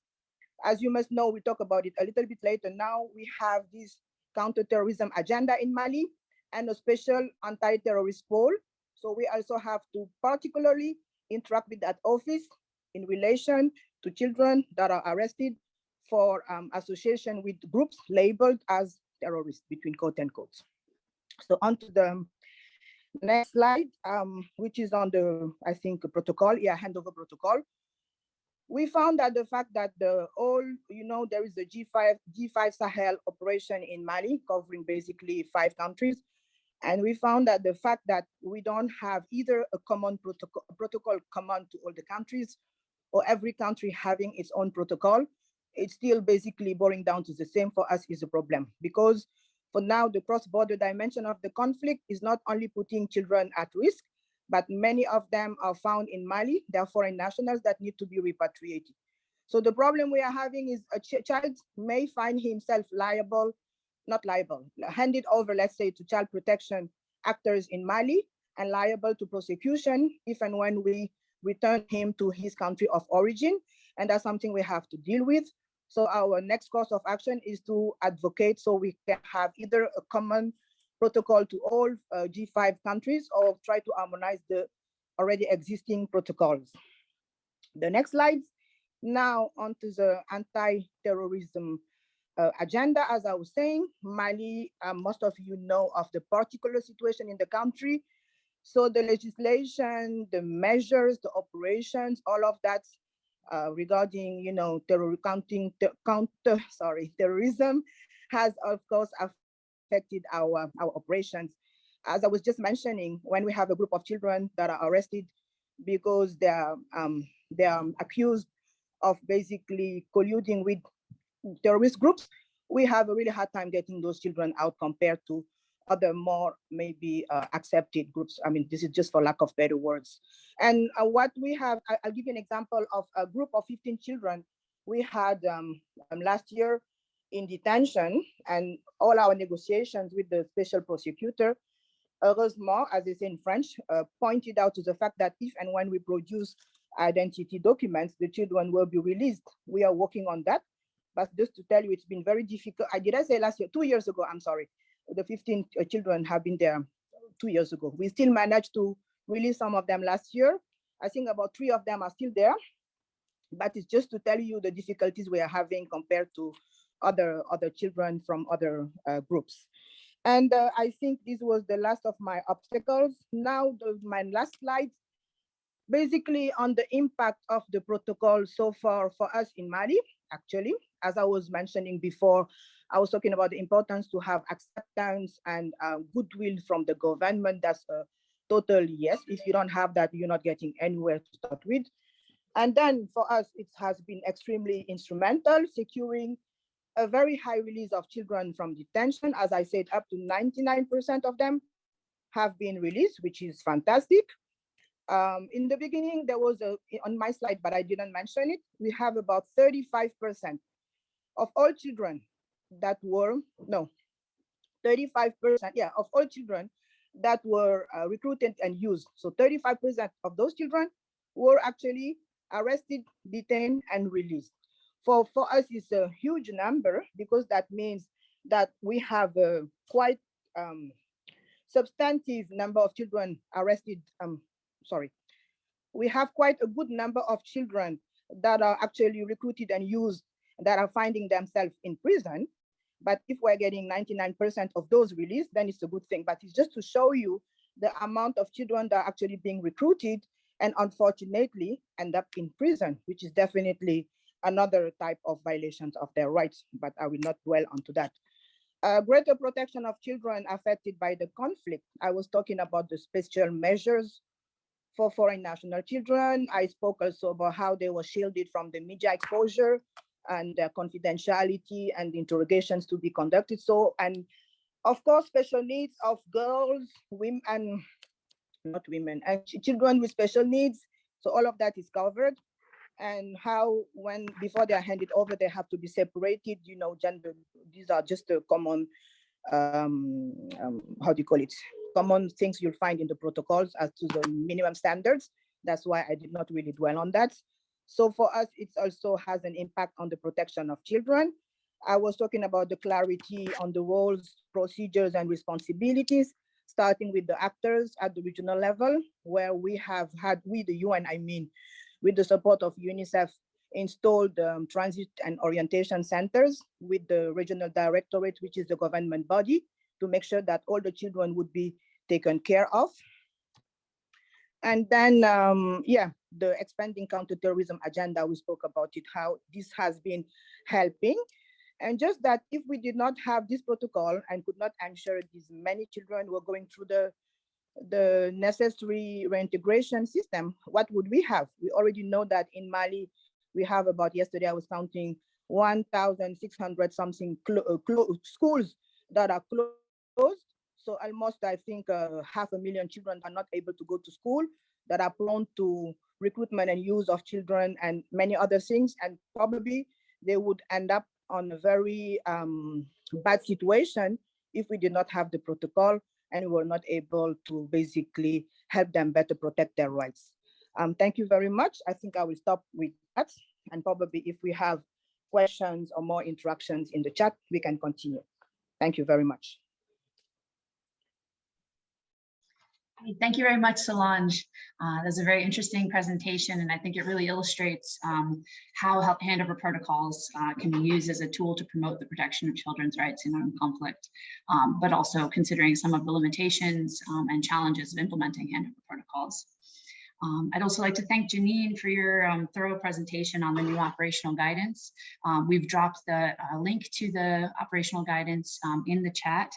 Speaker 3: As you must know, we talk about it a little bit later. Now we have this counterterrorism agenda in Mali and a special anti-terrorist pole. So we also have to particularly interact with that office in relation to children that are arrested for um, association with groups labeled as terrorists between quote and quotes. So on to the next slide, um, which is on the, I think, protocol, yeah, handover protocol. We found that the fact that the all, you know, there is a G5, G5 Sahel operation in Mali covering basically five countries. And we found that the fact that we don't have either a common protocol, protocol common to all the countries or every country having its own protocol, it's still basically boiling down to the same for us is a problem because for now the cross-border dimension of the conflict is not only putting children at risk, but many of them are found in Mali. They are foreign nationals that need to be repatriated. So the problem we are having is a ch child may find himself liable, not liable, handed over, let's say, to child protection actors in Mali and liable to prosecution if and when we return him to his country of origin. And that's something we have to deal with. So our next course of action is to advocate so we can have either a common protocol to all uh, G5 countries or try to harmonize the already existing protocols. The next slide. Now onto the anti-terrorism uh, agenda. As I was saying, Mali, uh, most of you know of the particular situation in the country. So the legislation, the measures, the operations, all of that uh, regarding, you know, terror counting, ter counter, sorry, terrorism has of course affected our, our operations. As I was just mentioning, when we have a group of children that are arrested because they're, um, they're accused of basically colluding with terrorist groups, we have a really hard time getting those children out compared to other more maybe uh, accepted groups. I mean, this is just for lack of better words. And uh, what we have, I, will give you an example of a group of 15 children we had um, um, last year in detention and all our negotiations with the special prosecutor, heureusement, as they say in French, uh, pointed out to the fact that if and when we produce identity documents, the children will be released. We are working on that. But just to tell you, it's been very difficult. I did I say last year, two years ago, I'm sorry the 15 uh, children have been there two years ago. We still managed to release some of them last year. I think about three of them are still there, but it's just to tell you the difficulties we are having compared to other other children from other uh, groups. And uh, I think this was the last of my obstacles. Now, the, my last slide, basically on the impact of the protocol so far for us in Mali, actually, as I was mentioning before, I was talking about the importance to have acceptance and uh, goodwill from the government. That's a total yes. If you don't have that, you're not getting anywhere to start with. And then for us, it has been extremely instrumental, securing a very high release of children from detention. As I said, up to 99% of them have been released, which is fantastic. Um, in the beginning, there was a, on my slide, but I didn't mention it, we have about 35% of all children that were, no, 35%, yeah, of all children that were uh, recruited and used. So 35% of those children were actually arrested, detained, and released. For, for us, it's a huge number because that means that we have a quite um, substantive number of children arrested, um, sorry. We have quite a good number of children that are actually recruited and used that are finding themselves in prison. But if we're getting 99% of those released, then it's a good thing. But it's just to show you the amount of children that are actually being recruited and unfortunately end up in prison, which is definitely another type of violations of their rights, but I will not dwell onto that. Uh, greater protection of children affected by the conflict. I was talking about the special measures for foreign national children. I spoke also about how they were shielded from the media exposure and confidentiality and interrogations to be conducted. So, and of course, special needs of girls, women, and not women, and children with special needs. So all of that is covered. And how, when before they are handed over, they have to be separated. You know, gender. These are just the common, um, um, how do you call it? Common things you'll find in the protocols as to the minimum standards. That's why I did not really dwell on that. So for us, it also has an impact on the protection of children. I was talking about the clarity on the roles, procedures, and responsibilities, starting with the actors at the regional level, where we have had, we the UN, I mean, with the support of UNICEF, installed um, transit and orientation centers with the regional directorate, which is the government body, to make sure that all the children would be taken care of. And then, um, yeah, the expanding counterterrorism agenda, we spoke about it, how this has been helping. And just that if we did not have this protocol and could not ensure these many children were going through the, the necessary reintegration system, what would we have? We already know that in Mali, we have about, yesterday I was counting 1,600 something uh, schools that are closed. So almost, I think, uh, half a million children are not able to go to school that are prone to recruitment and use of children and many other things. And probably they would end up on a very um, bad situation if we did not have the protocol and we were not able to basically help them better protect their rights. Um, thank you very much. I think I will stop with that. And probably if we have questions or more interactions in the chat, we can continue. Thank you very much.
Speaker 4: Thank you very much, Solange. Uh, that's a very interesting presentation, and I think it really illustrates um, how handover protocols uh, can be used as a tool to promote the protection of children's rights in armed conflict, um, but also considering some of the limitations um, and challenges of implementing handover protocols. Um, I'd also like to thank Janine for your um, thorough presentation on the new operational guidance. Um, we've dropped the uh, link to the operational guidance um, in the chat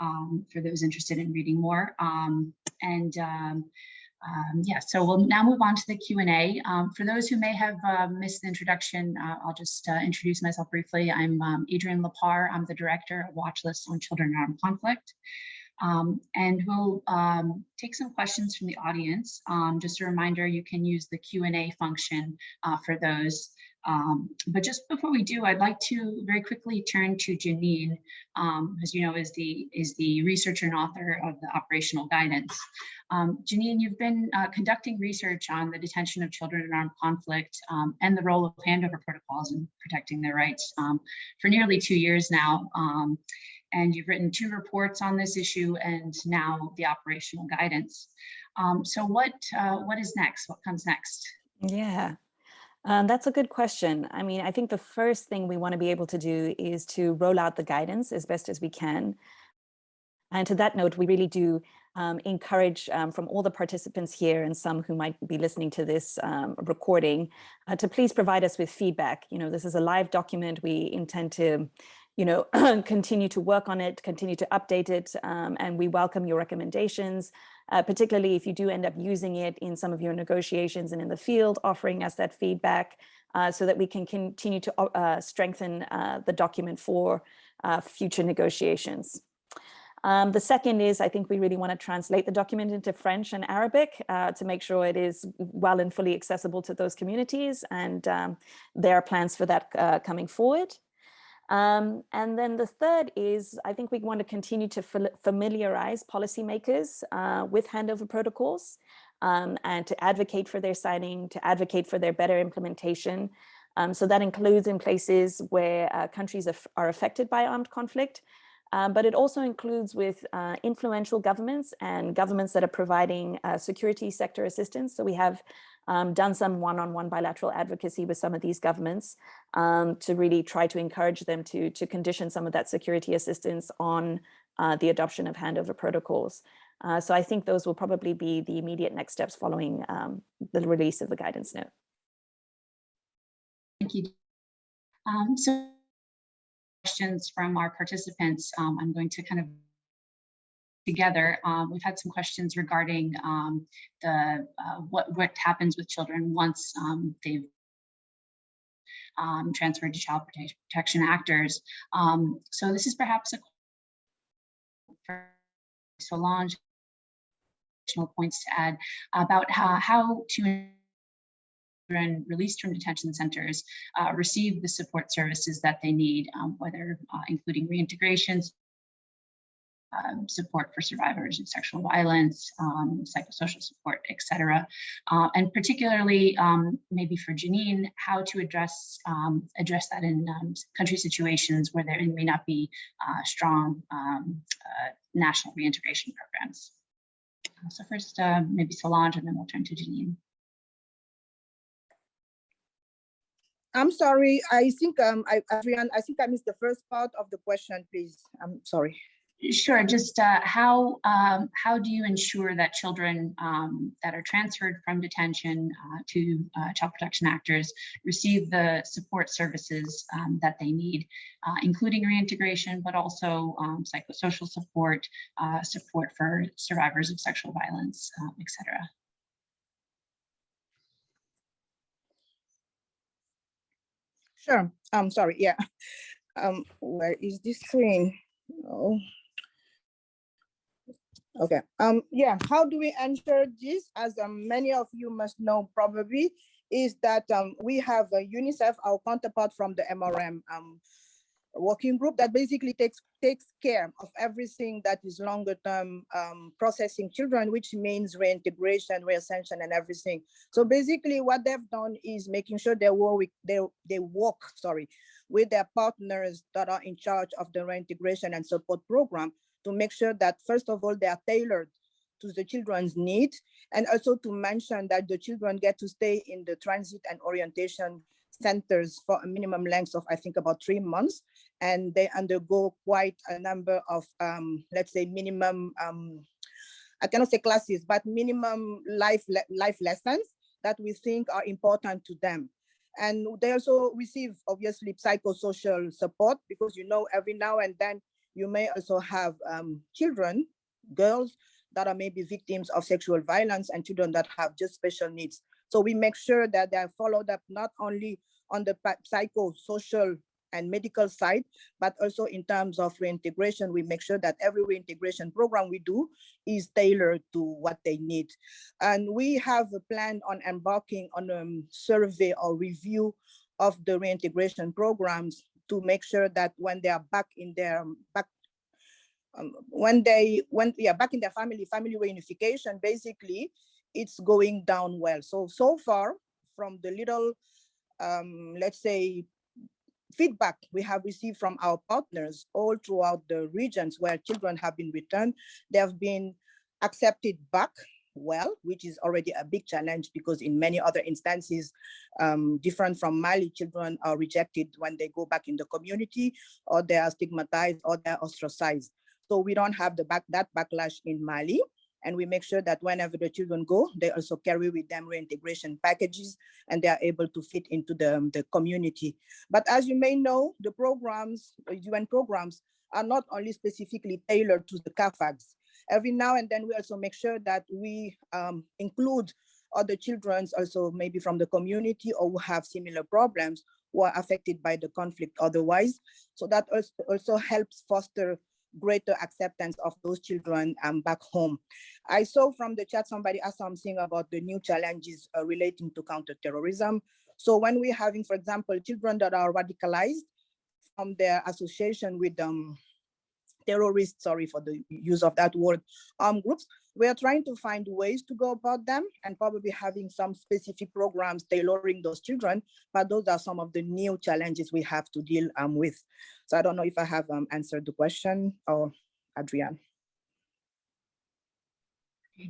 Speaker 4: um, for those interested in reading more. Um, and yeah, so we'll now move on to the Q&A. for those who may have uh, missed the introduction, uh, I'll just uh, introduce myself briefly. I'm Adrienne Lapar. I'm the director of Watchlist on Children in Armed Conflict. Um, and we'll um, take some questions from the audience. Um, just a reminder, you can use the Q&A function uh, for those. Um, but just before we do, I'd like to very quickly turn to Janine, um, as you know, is the, is the researcher and author of the operational guidance. Um, Janine, you've been uh, conducting research on the detention of children in armed conflict and the role of handover protocols in protecting their rights for nearly two years now and you've written two reports on this issue and now the operational guidance. Um, so what uh, what is next? What comes next?
Speaker 2: Yeah, um, that's a good question. I mean, I think the first thing we want to be able to do is to roll out the guidance as best as we can. And to that note, we really do um, encourage um, from all the participants here and some who might be listening to this um, recording uh, to please provide us with feedback. You know, this is a live document. We intend to you know, continue to work on it, continue to update it, um, and we welcome your recommendations, uh, particularly if you do end up using it in some of your negotiations and in the field, offering us that feedback uh, so that we can continue to uh, strengthen uh, the document for uh, future negotiations. Um, the second is I think we really want to translate the document into French and Arabic uh, to make sure it is well and fully accessible to those communities. And um, there are plans for that uh, coming forward. Um, and then the third is, I think we want to continue to familiarize policymakers uh, with handover protocols um, and to advocate for their signing, to advocate for their better implementation. Um, so that includes in places where uh, countries are, are, affected by armed conflict, um, but it also includes with uh, influential governments and governments that are providing uh, security sector assistance. So we have um, done some one-on-one -on -one bilateral advocacy with some of these governments um, to really try to encourage them to, to condition some of that security assistance on uh, the adoption of handover protocols. Uh, so I think those will probably be the immediate next steps following um, the release of the guidance note.
Speaker 4: Thank you. Um, so questions from our participants, um, I'm going to kind of together. Um, we've had some questions regarding um, the uh, what what happens with children once um, they've um, transferred to child protection actors. Um, so this is perhaps a for Solange additional points to add about how, how to children released from detention centers uh, receive the support services that they need, um, whether uh, including reintegration, um, support for survivors of sexual violence, um, psychosocial support, etc. Uh, and particularly, um, maybe for Janine, how to address um, address that in um, country situations where there may not be uh, strong um, uh, national reintegration programs. So first, uh, maybe Solange, and then we'll turn to Janine.
Speaker 3: I'm sorry, I think, um, I, Adrienne, I think I missed the first part of the question, please. I'm sorry.
Speaker 4: Sure, just uh, how um, how do you ensure that children um, that are transferred from detention uh, to uh, child protection actors receive the support services um, that they need, uh, including reintegration, but also um, psychosocial support, uh, support for survivors of sexual violence, um, et cetera?
Speaker 3: Sure, I'm sorry, yeah. Um, where is this screen? Oh. Okay, um, yeah, how do we ensure this? As um, many of you must know probably, is that um, we have a UNICEF, our counterpart from the MRM um, working group that basically takes takes care of everything that is longer term um, processing children, which means reintegration, reascension, and everything. So basically, what they've done is making sure they work they they work sorry with their partners that are in charge of the reintegration and support program to make sure that first of all they are tailored to the children's need and also to mention that the children get to stay in the transit and orientation centers for a minimum length of I think about three months and they undergo quite a number of um, let's say minimum um, I cannot say classes but minimum life life lessons that we think are important to them. And they also receive obviously psychosocial support because you know every now and then you may also have um, children, girls that are maybe victims of sexual violence and children that have just special needs. So we make sure that they are followed up not only on the psychosocial and medical side, but also in terms of reintegration, we make sure that every reintegration program we do is tailored to what they need. And we have a plan on embarking on a survey or review of the reintegration programs to make sure that when they are back in their back um, when they when we are back in their family family reunification basically it's going down well. So so far from the little um, let's say feedback we have received from our partners all throughout the regions where children have been returned they have been accepted back well, which is already a big challenge because in many other instances, um, different from Mali, children are rejected when they go back in the community or they are stigmatized or they're ostracized. So we don't have the back that backlash in Mali. And we make sure that whenever the children go, they also carry with them reintegration packages and they are able to fit into the, the community. But as you may know, the programs, UN programs, are not only specifically tailored to the CAAFAGs every now and then we also make sure that we um, include other children also maybe from the community or who have similar problems who are affected by the conflict otherwise. So that also, also helps foster greater acceptance of those children um, back home. I saw from the chat somebody asked something about the new challenges uh, relating to counterterrorism. So when we're having, for example, children that are radicalized from their association with um, terrorists, sorry for the use of that word, armed groups, we are trying to find ways to go about them and probably having some specific programs tailoring those children, but those are some of the new challenges we have to deal um, with. So I don't know if I have um, answered the question or Adrienne.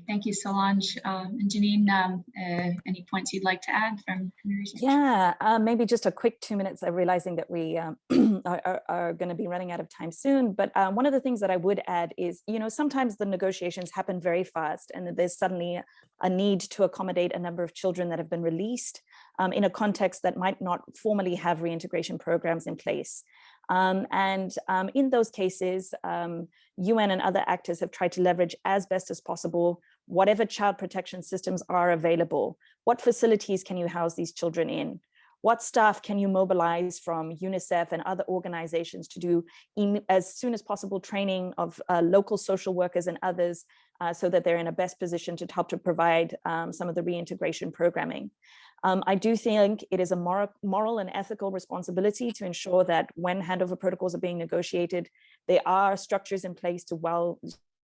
Speaker 4: Thank you, Solange. Um, and Janine, um, uh, any points you'd like to add from, from research?
Speaker 2: Yeah, uh, maybe just a quick two minutes of realizing that we um, are, are, going to be running out of time soon. But um, one of the things that I would add is, you know, sometimes the negotiations happen very fast and there's suddenly a need to accommodate a number of children that have been released um, in a context that might not formally have reintegration programs in place. Um, and um, in those cases, um, UN and other actors have tried to leverage as best as possible whatever child protection systems are available. What facilities can you house these children in? what staff can you mobilize from UNICEF and other organizations to do in, as soon as possible training of uh, local social workers and others uh, so that they're in a best position to help to provide um, some of the reintegration programming. Um, I do think it is a moral, moral and ethical responsibility to ensure that when handover protocols are being negotiated, there are structures in place to well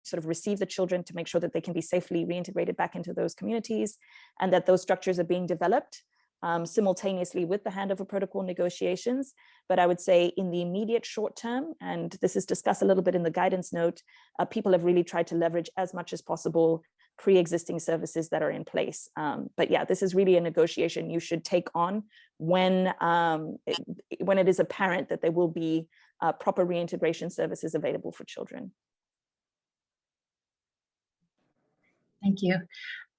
Speaker 2: sort of receive the children to make sure that they can be safely reintegrated back into those communities and that those structures are being developed um, simultaneously with the handover protocol negotiations. But I would say in the immediate short term, and this is discussed a little bit in the guidance note, uh, people have really tried to leverage as much as possible pre-existing services that are in place. Um, but yeah, this is really a negotiation you should take on when, um, it, when it is apparent that there will be uh, proper reintegration services available for children.
Speaker 4: Thank you.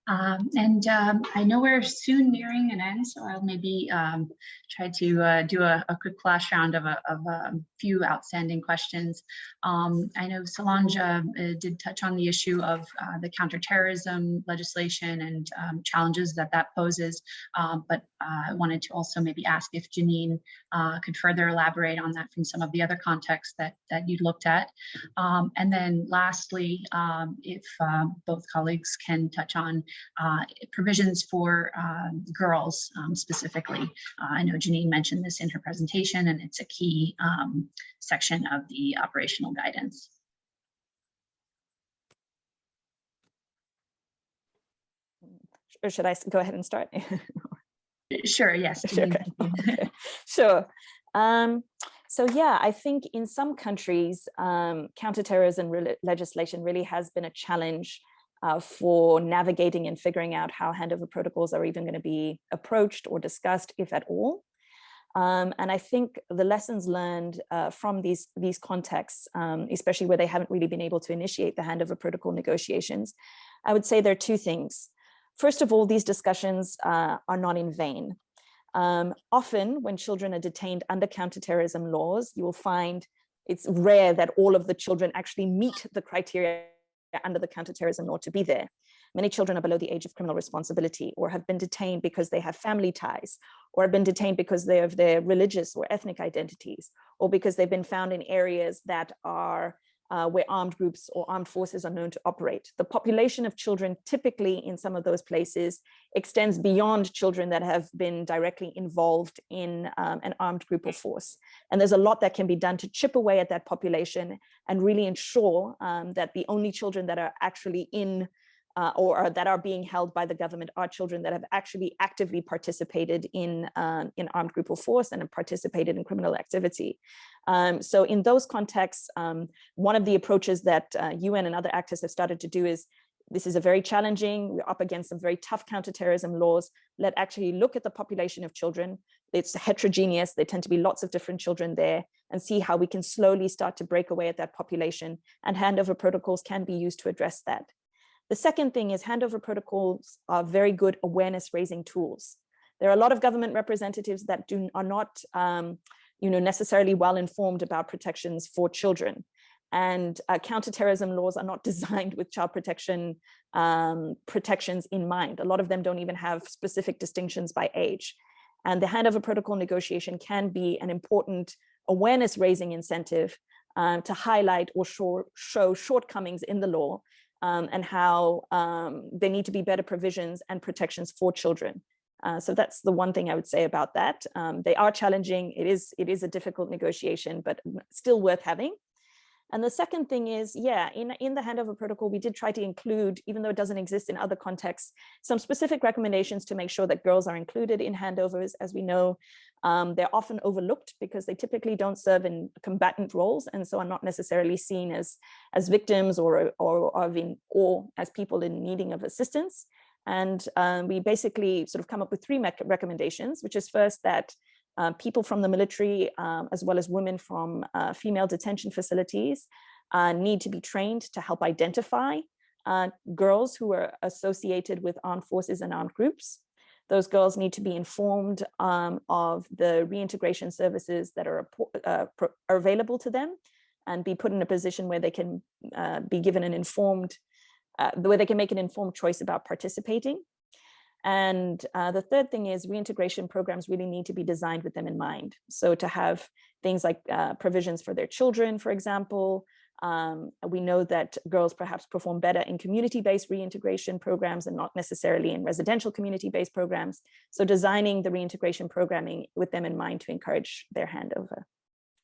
Speaker 4: Um, and um, I know we're soon nearing an end, so I'll maybe um, try to uh, do a, a, quick flash round of a, of a few outstanding questions. Um, I know Solange uh, did touch on the issue of uh, the counterterrorism legislation and um, challenges that that poses, um, but uh, I wanted to also maybe ask if Janine uh, could further elaborate on that from some of the other contexts that, that you looked at. and then lastly, if uh, both colleagues can touch on uh, provisions for um, girls um, specifically. Uh, I know Janine mentioned this in her presentation and it's a key um, section of the operational guidance.
Speaker 2: Or should I go ahead and start?
Speaker 4: sure, yes.
Speaker 2: Sure. Okay. sure. Um, so yeah, I think in some countries, um, counterterrorism re legislation really has been a challenge uh, for navigating and figuring out how handover protocols are even going to be approached or discussed, if at all. Um, and I think the lessons learned uh, from these, these contexts, um, especially where they haven't really been able to initiate the handover protocol negotiations, I would say there are two things. First of all, these discussions uh, are not in vain. Um, often when children are detained under counterterrorism laws, you will find it's rare that all of the children actually meet the criteria under the counterterrorism law to be there. Many children are below the age of criminal responsibility or have been detained because they have family ties or have been detained because they have their religious or ethnic identities or because they've been found in areas that are uh, where armed groups or armed forces are known to operate. The population of children typically in some of those places extends beyond children that have been directly involved in um, an armed group or force. And there's a lot that can be done to chip away at that population and really ensure um, that the only children that are actually in uh, or, or, that are being held by the government are children that have actually actively participated in, um, in armed group or force and have participated in criminal activity. Um, so in those contexts, um, one of the approaches that uh, UN and other actors have started to do is this is a very challenging, we're up against some very tough counterterrorism laws. Let actually look at the population of children. It's heterogeneous. There tend to be lots of different children there and see how we can slowly start to break away at that population and handover protocols can be used to address that. The second thing is handover protocols are very good awareness raising tools. There are a lot of government representatives that do are not um, you know, necessarily well informed about protections for children. And uh, counterterrorism laws are not designed with child protection um, protections in mind. A lot of them don't even have specific distinctions by age. And the handover protocol negotiation can be an important awareness raising incentive uh, to highlight or show, show shortcomings in the law um, and how um, there need to be better provisions and protections for children. Uh, so that's the one thing I would say about that. Um, they are challenging. It is, it is a difficult negotiation, but still worth having. And the second thing is, yeah, in, in the handover protocol, we did try to include, even though it doesn't exist in other contexts, some specific recommendations to make sure that girls are included in handovers. As we know, um, they're often overlooked because they typically don't serve in combatant roles and so are not necessarily seen as, as victims or, or, or, in, or as people in needing of assistance. And um, we basically sort of come up with three recommendations, which is first that uh, people from the military, um, as well as women from uh, female detention facilities, uh, need to be trained to help identify uh, girls who are associated with armed forces and armed groups. Those girls need to be informed um, of the reintegration services that are, uh, are, available to them and be put in a position where they can uh, be given an informed, where they can make an informed choice about participating. And uh, the third thing is reintegration programs really need to be designed with them in mind. So to have things like uh, provisions for their children, for example, um, we know that girls perhaps perform better in community-based reintegration programs and not necessarily in residential community-based programs. So designing the reintegration programming with them in mind to encourage their handover.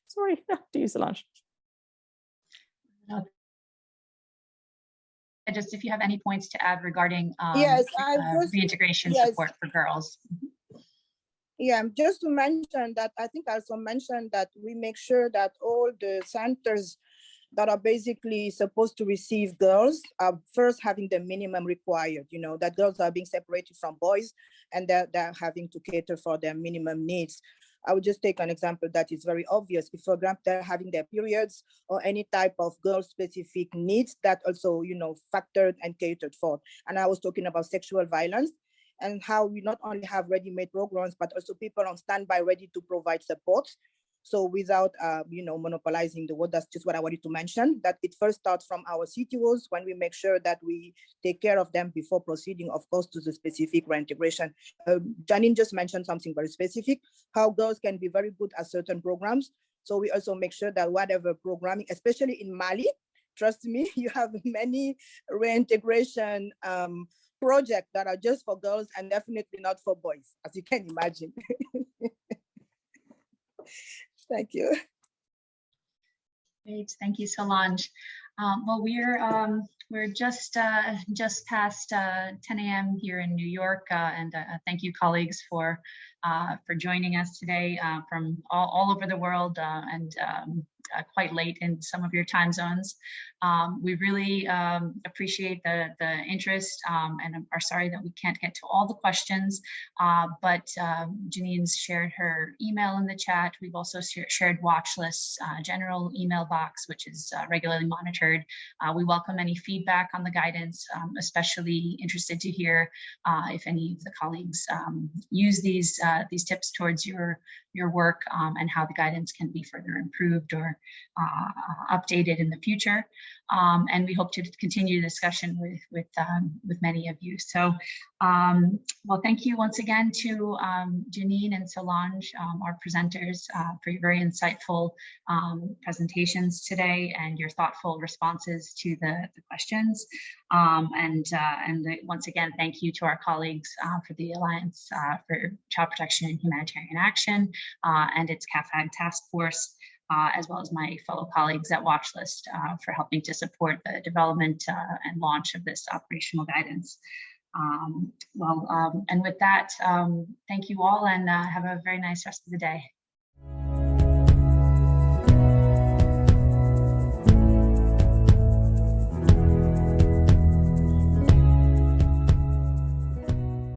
Speaker 2: Sorry, to use Solange.
Speaker 4: Just if you have any points to add regarding um,
Speaker 3: Yes,
Speaker 4: uh,
Speaker 3: just-
Speaker 4: reintegration
Speaker 3: yes.
Speaker 4: support for girls.
Speaker 3: Yeah, just to mention that, I think I also mentioned that we make sure that all the centers that are basically supposed to receive girls are first having the minimum required, you know, that girls are being separated from boys and that they're having to cater for their minimum needs. I would just take an example that is very obvious. If, for example, they're having their periods or any type of girl-specific needs that also, you know, factored and catered for. And I was talking about sexual violence and how we not only have ready-made programs, but also people on standby ready to provide support. So without, uh, you know, monopolizing the word, that's just what I wanted to mention, that it first starts from our CTOs when we make sure that we take care of them before proceeding, of course, to the specific reintegration. Um, Janine just mentioned something very specific, how girls can be very good at certain programs. So we also make sure that whatever programming, especially in Mali, trust me, you have many reintegration um, projects that are just for girls and definitely not for boys, as you can imagine. Thank you.
Speaker 4: Great, thank you, Solange. Um, well, we're um, we're just uh, just past uh, 10 a.m. here in New York, uh, and uh, thank you, colleagues, for uh, for joining us today uh, from all, all over the world and um, quite late in some of your time zones. Um, we really um, appreciate the the interest, um, and are sorry that we can't get to all the questions. but Janine's shared her email in the chat. We've also shared Watchlist's, general email box, which is regularly monitored. we welcome any feedback on the guidance, um, especially interested to hear uh, if any of the colleagues um, use these uh, these tips towards your your work um, and how the guidance can be further improved or uh, updated in the future. Um, and we hope to continue the discussion with with um, with many of you. So, um, well, thank you once again to um, Janine and Solange, um, our presenters, uh, for your very insightful um, presentations today and your thoughtful responses to the, the questions. and uh, and once again, thank you to our colleagues uh, for the Alliance uh, for Child Protection in Humanitarian Action uh, and its CAAFAG task force uh, as well as my fellow colleagues at Watchlist uh, for helping to support the development uh, and launch of this operational guidance. Um, well, um, and with that, um, thank you all and uh, have a very nice rest of the day.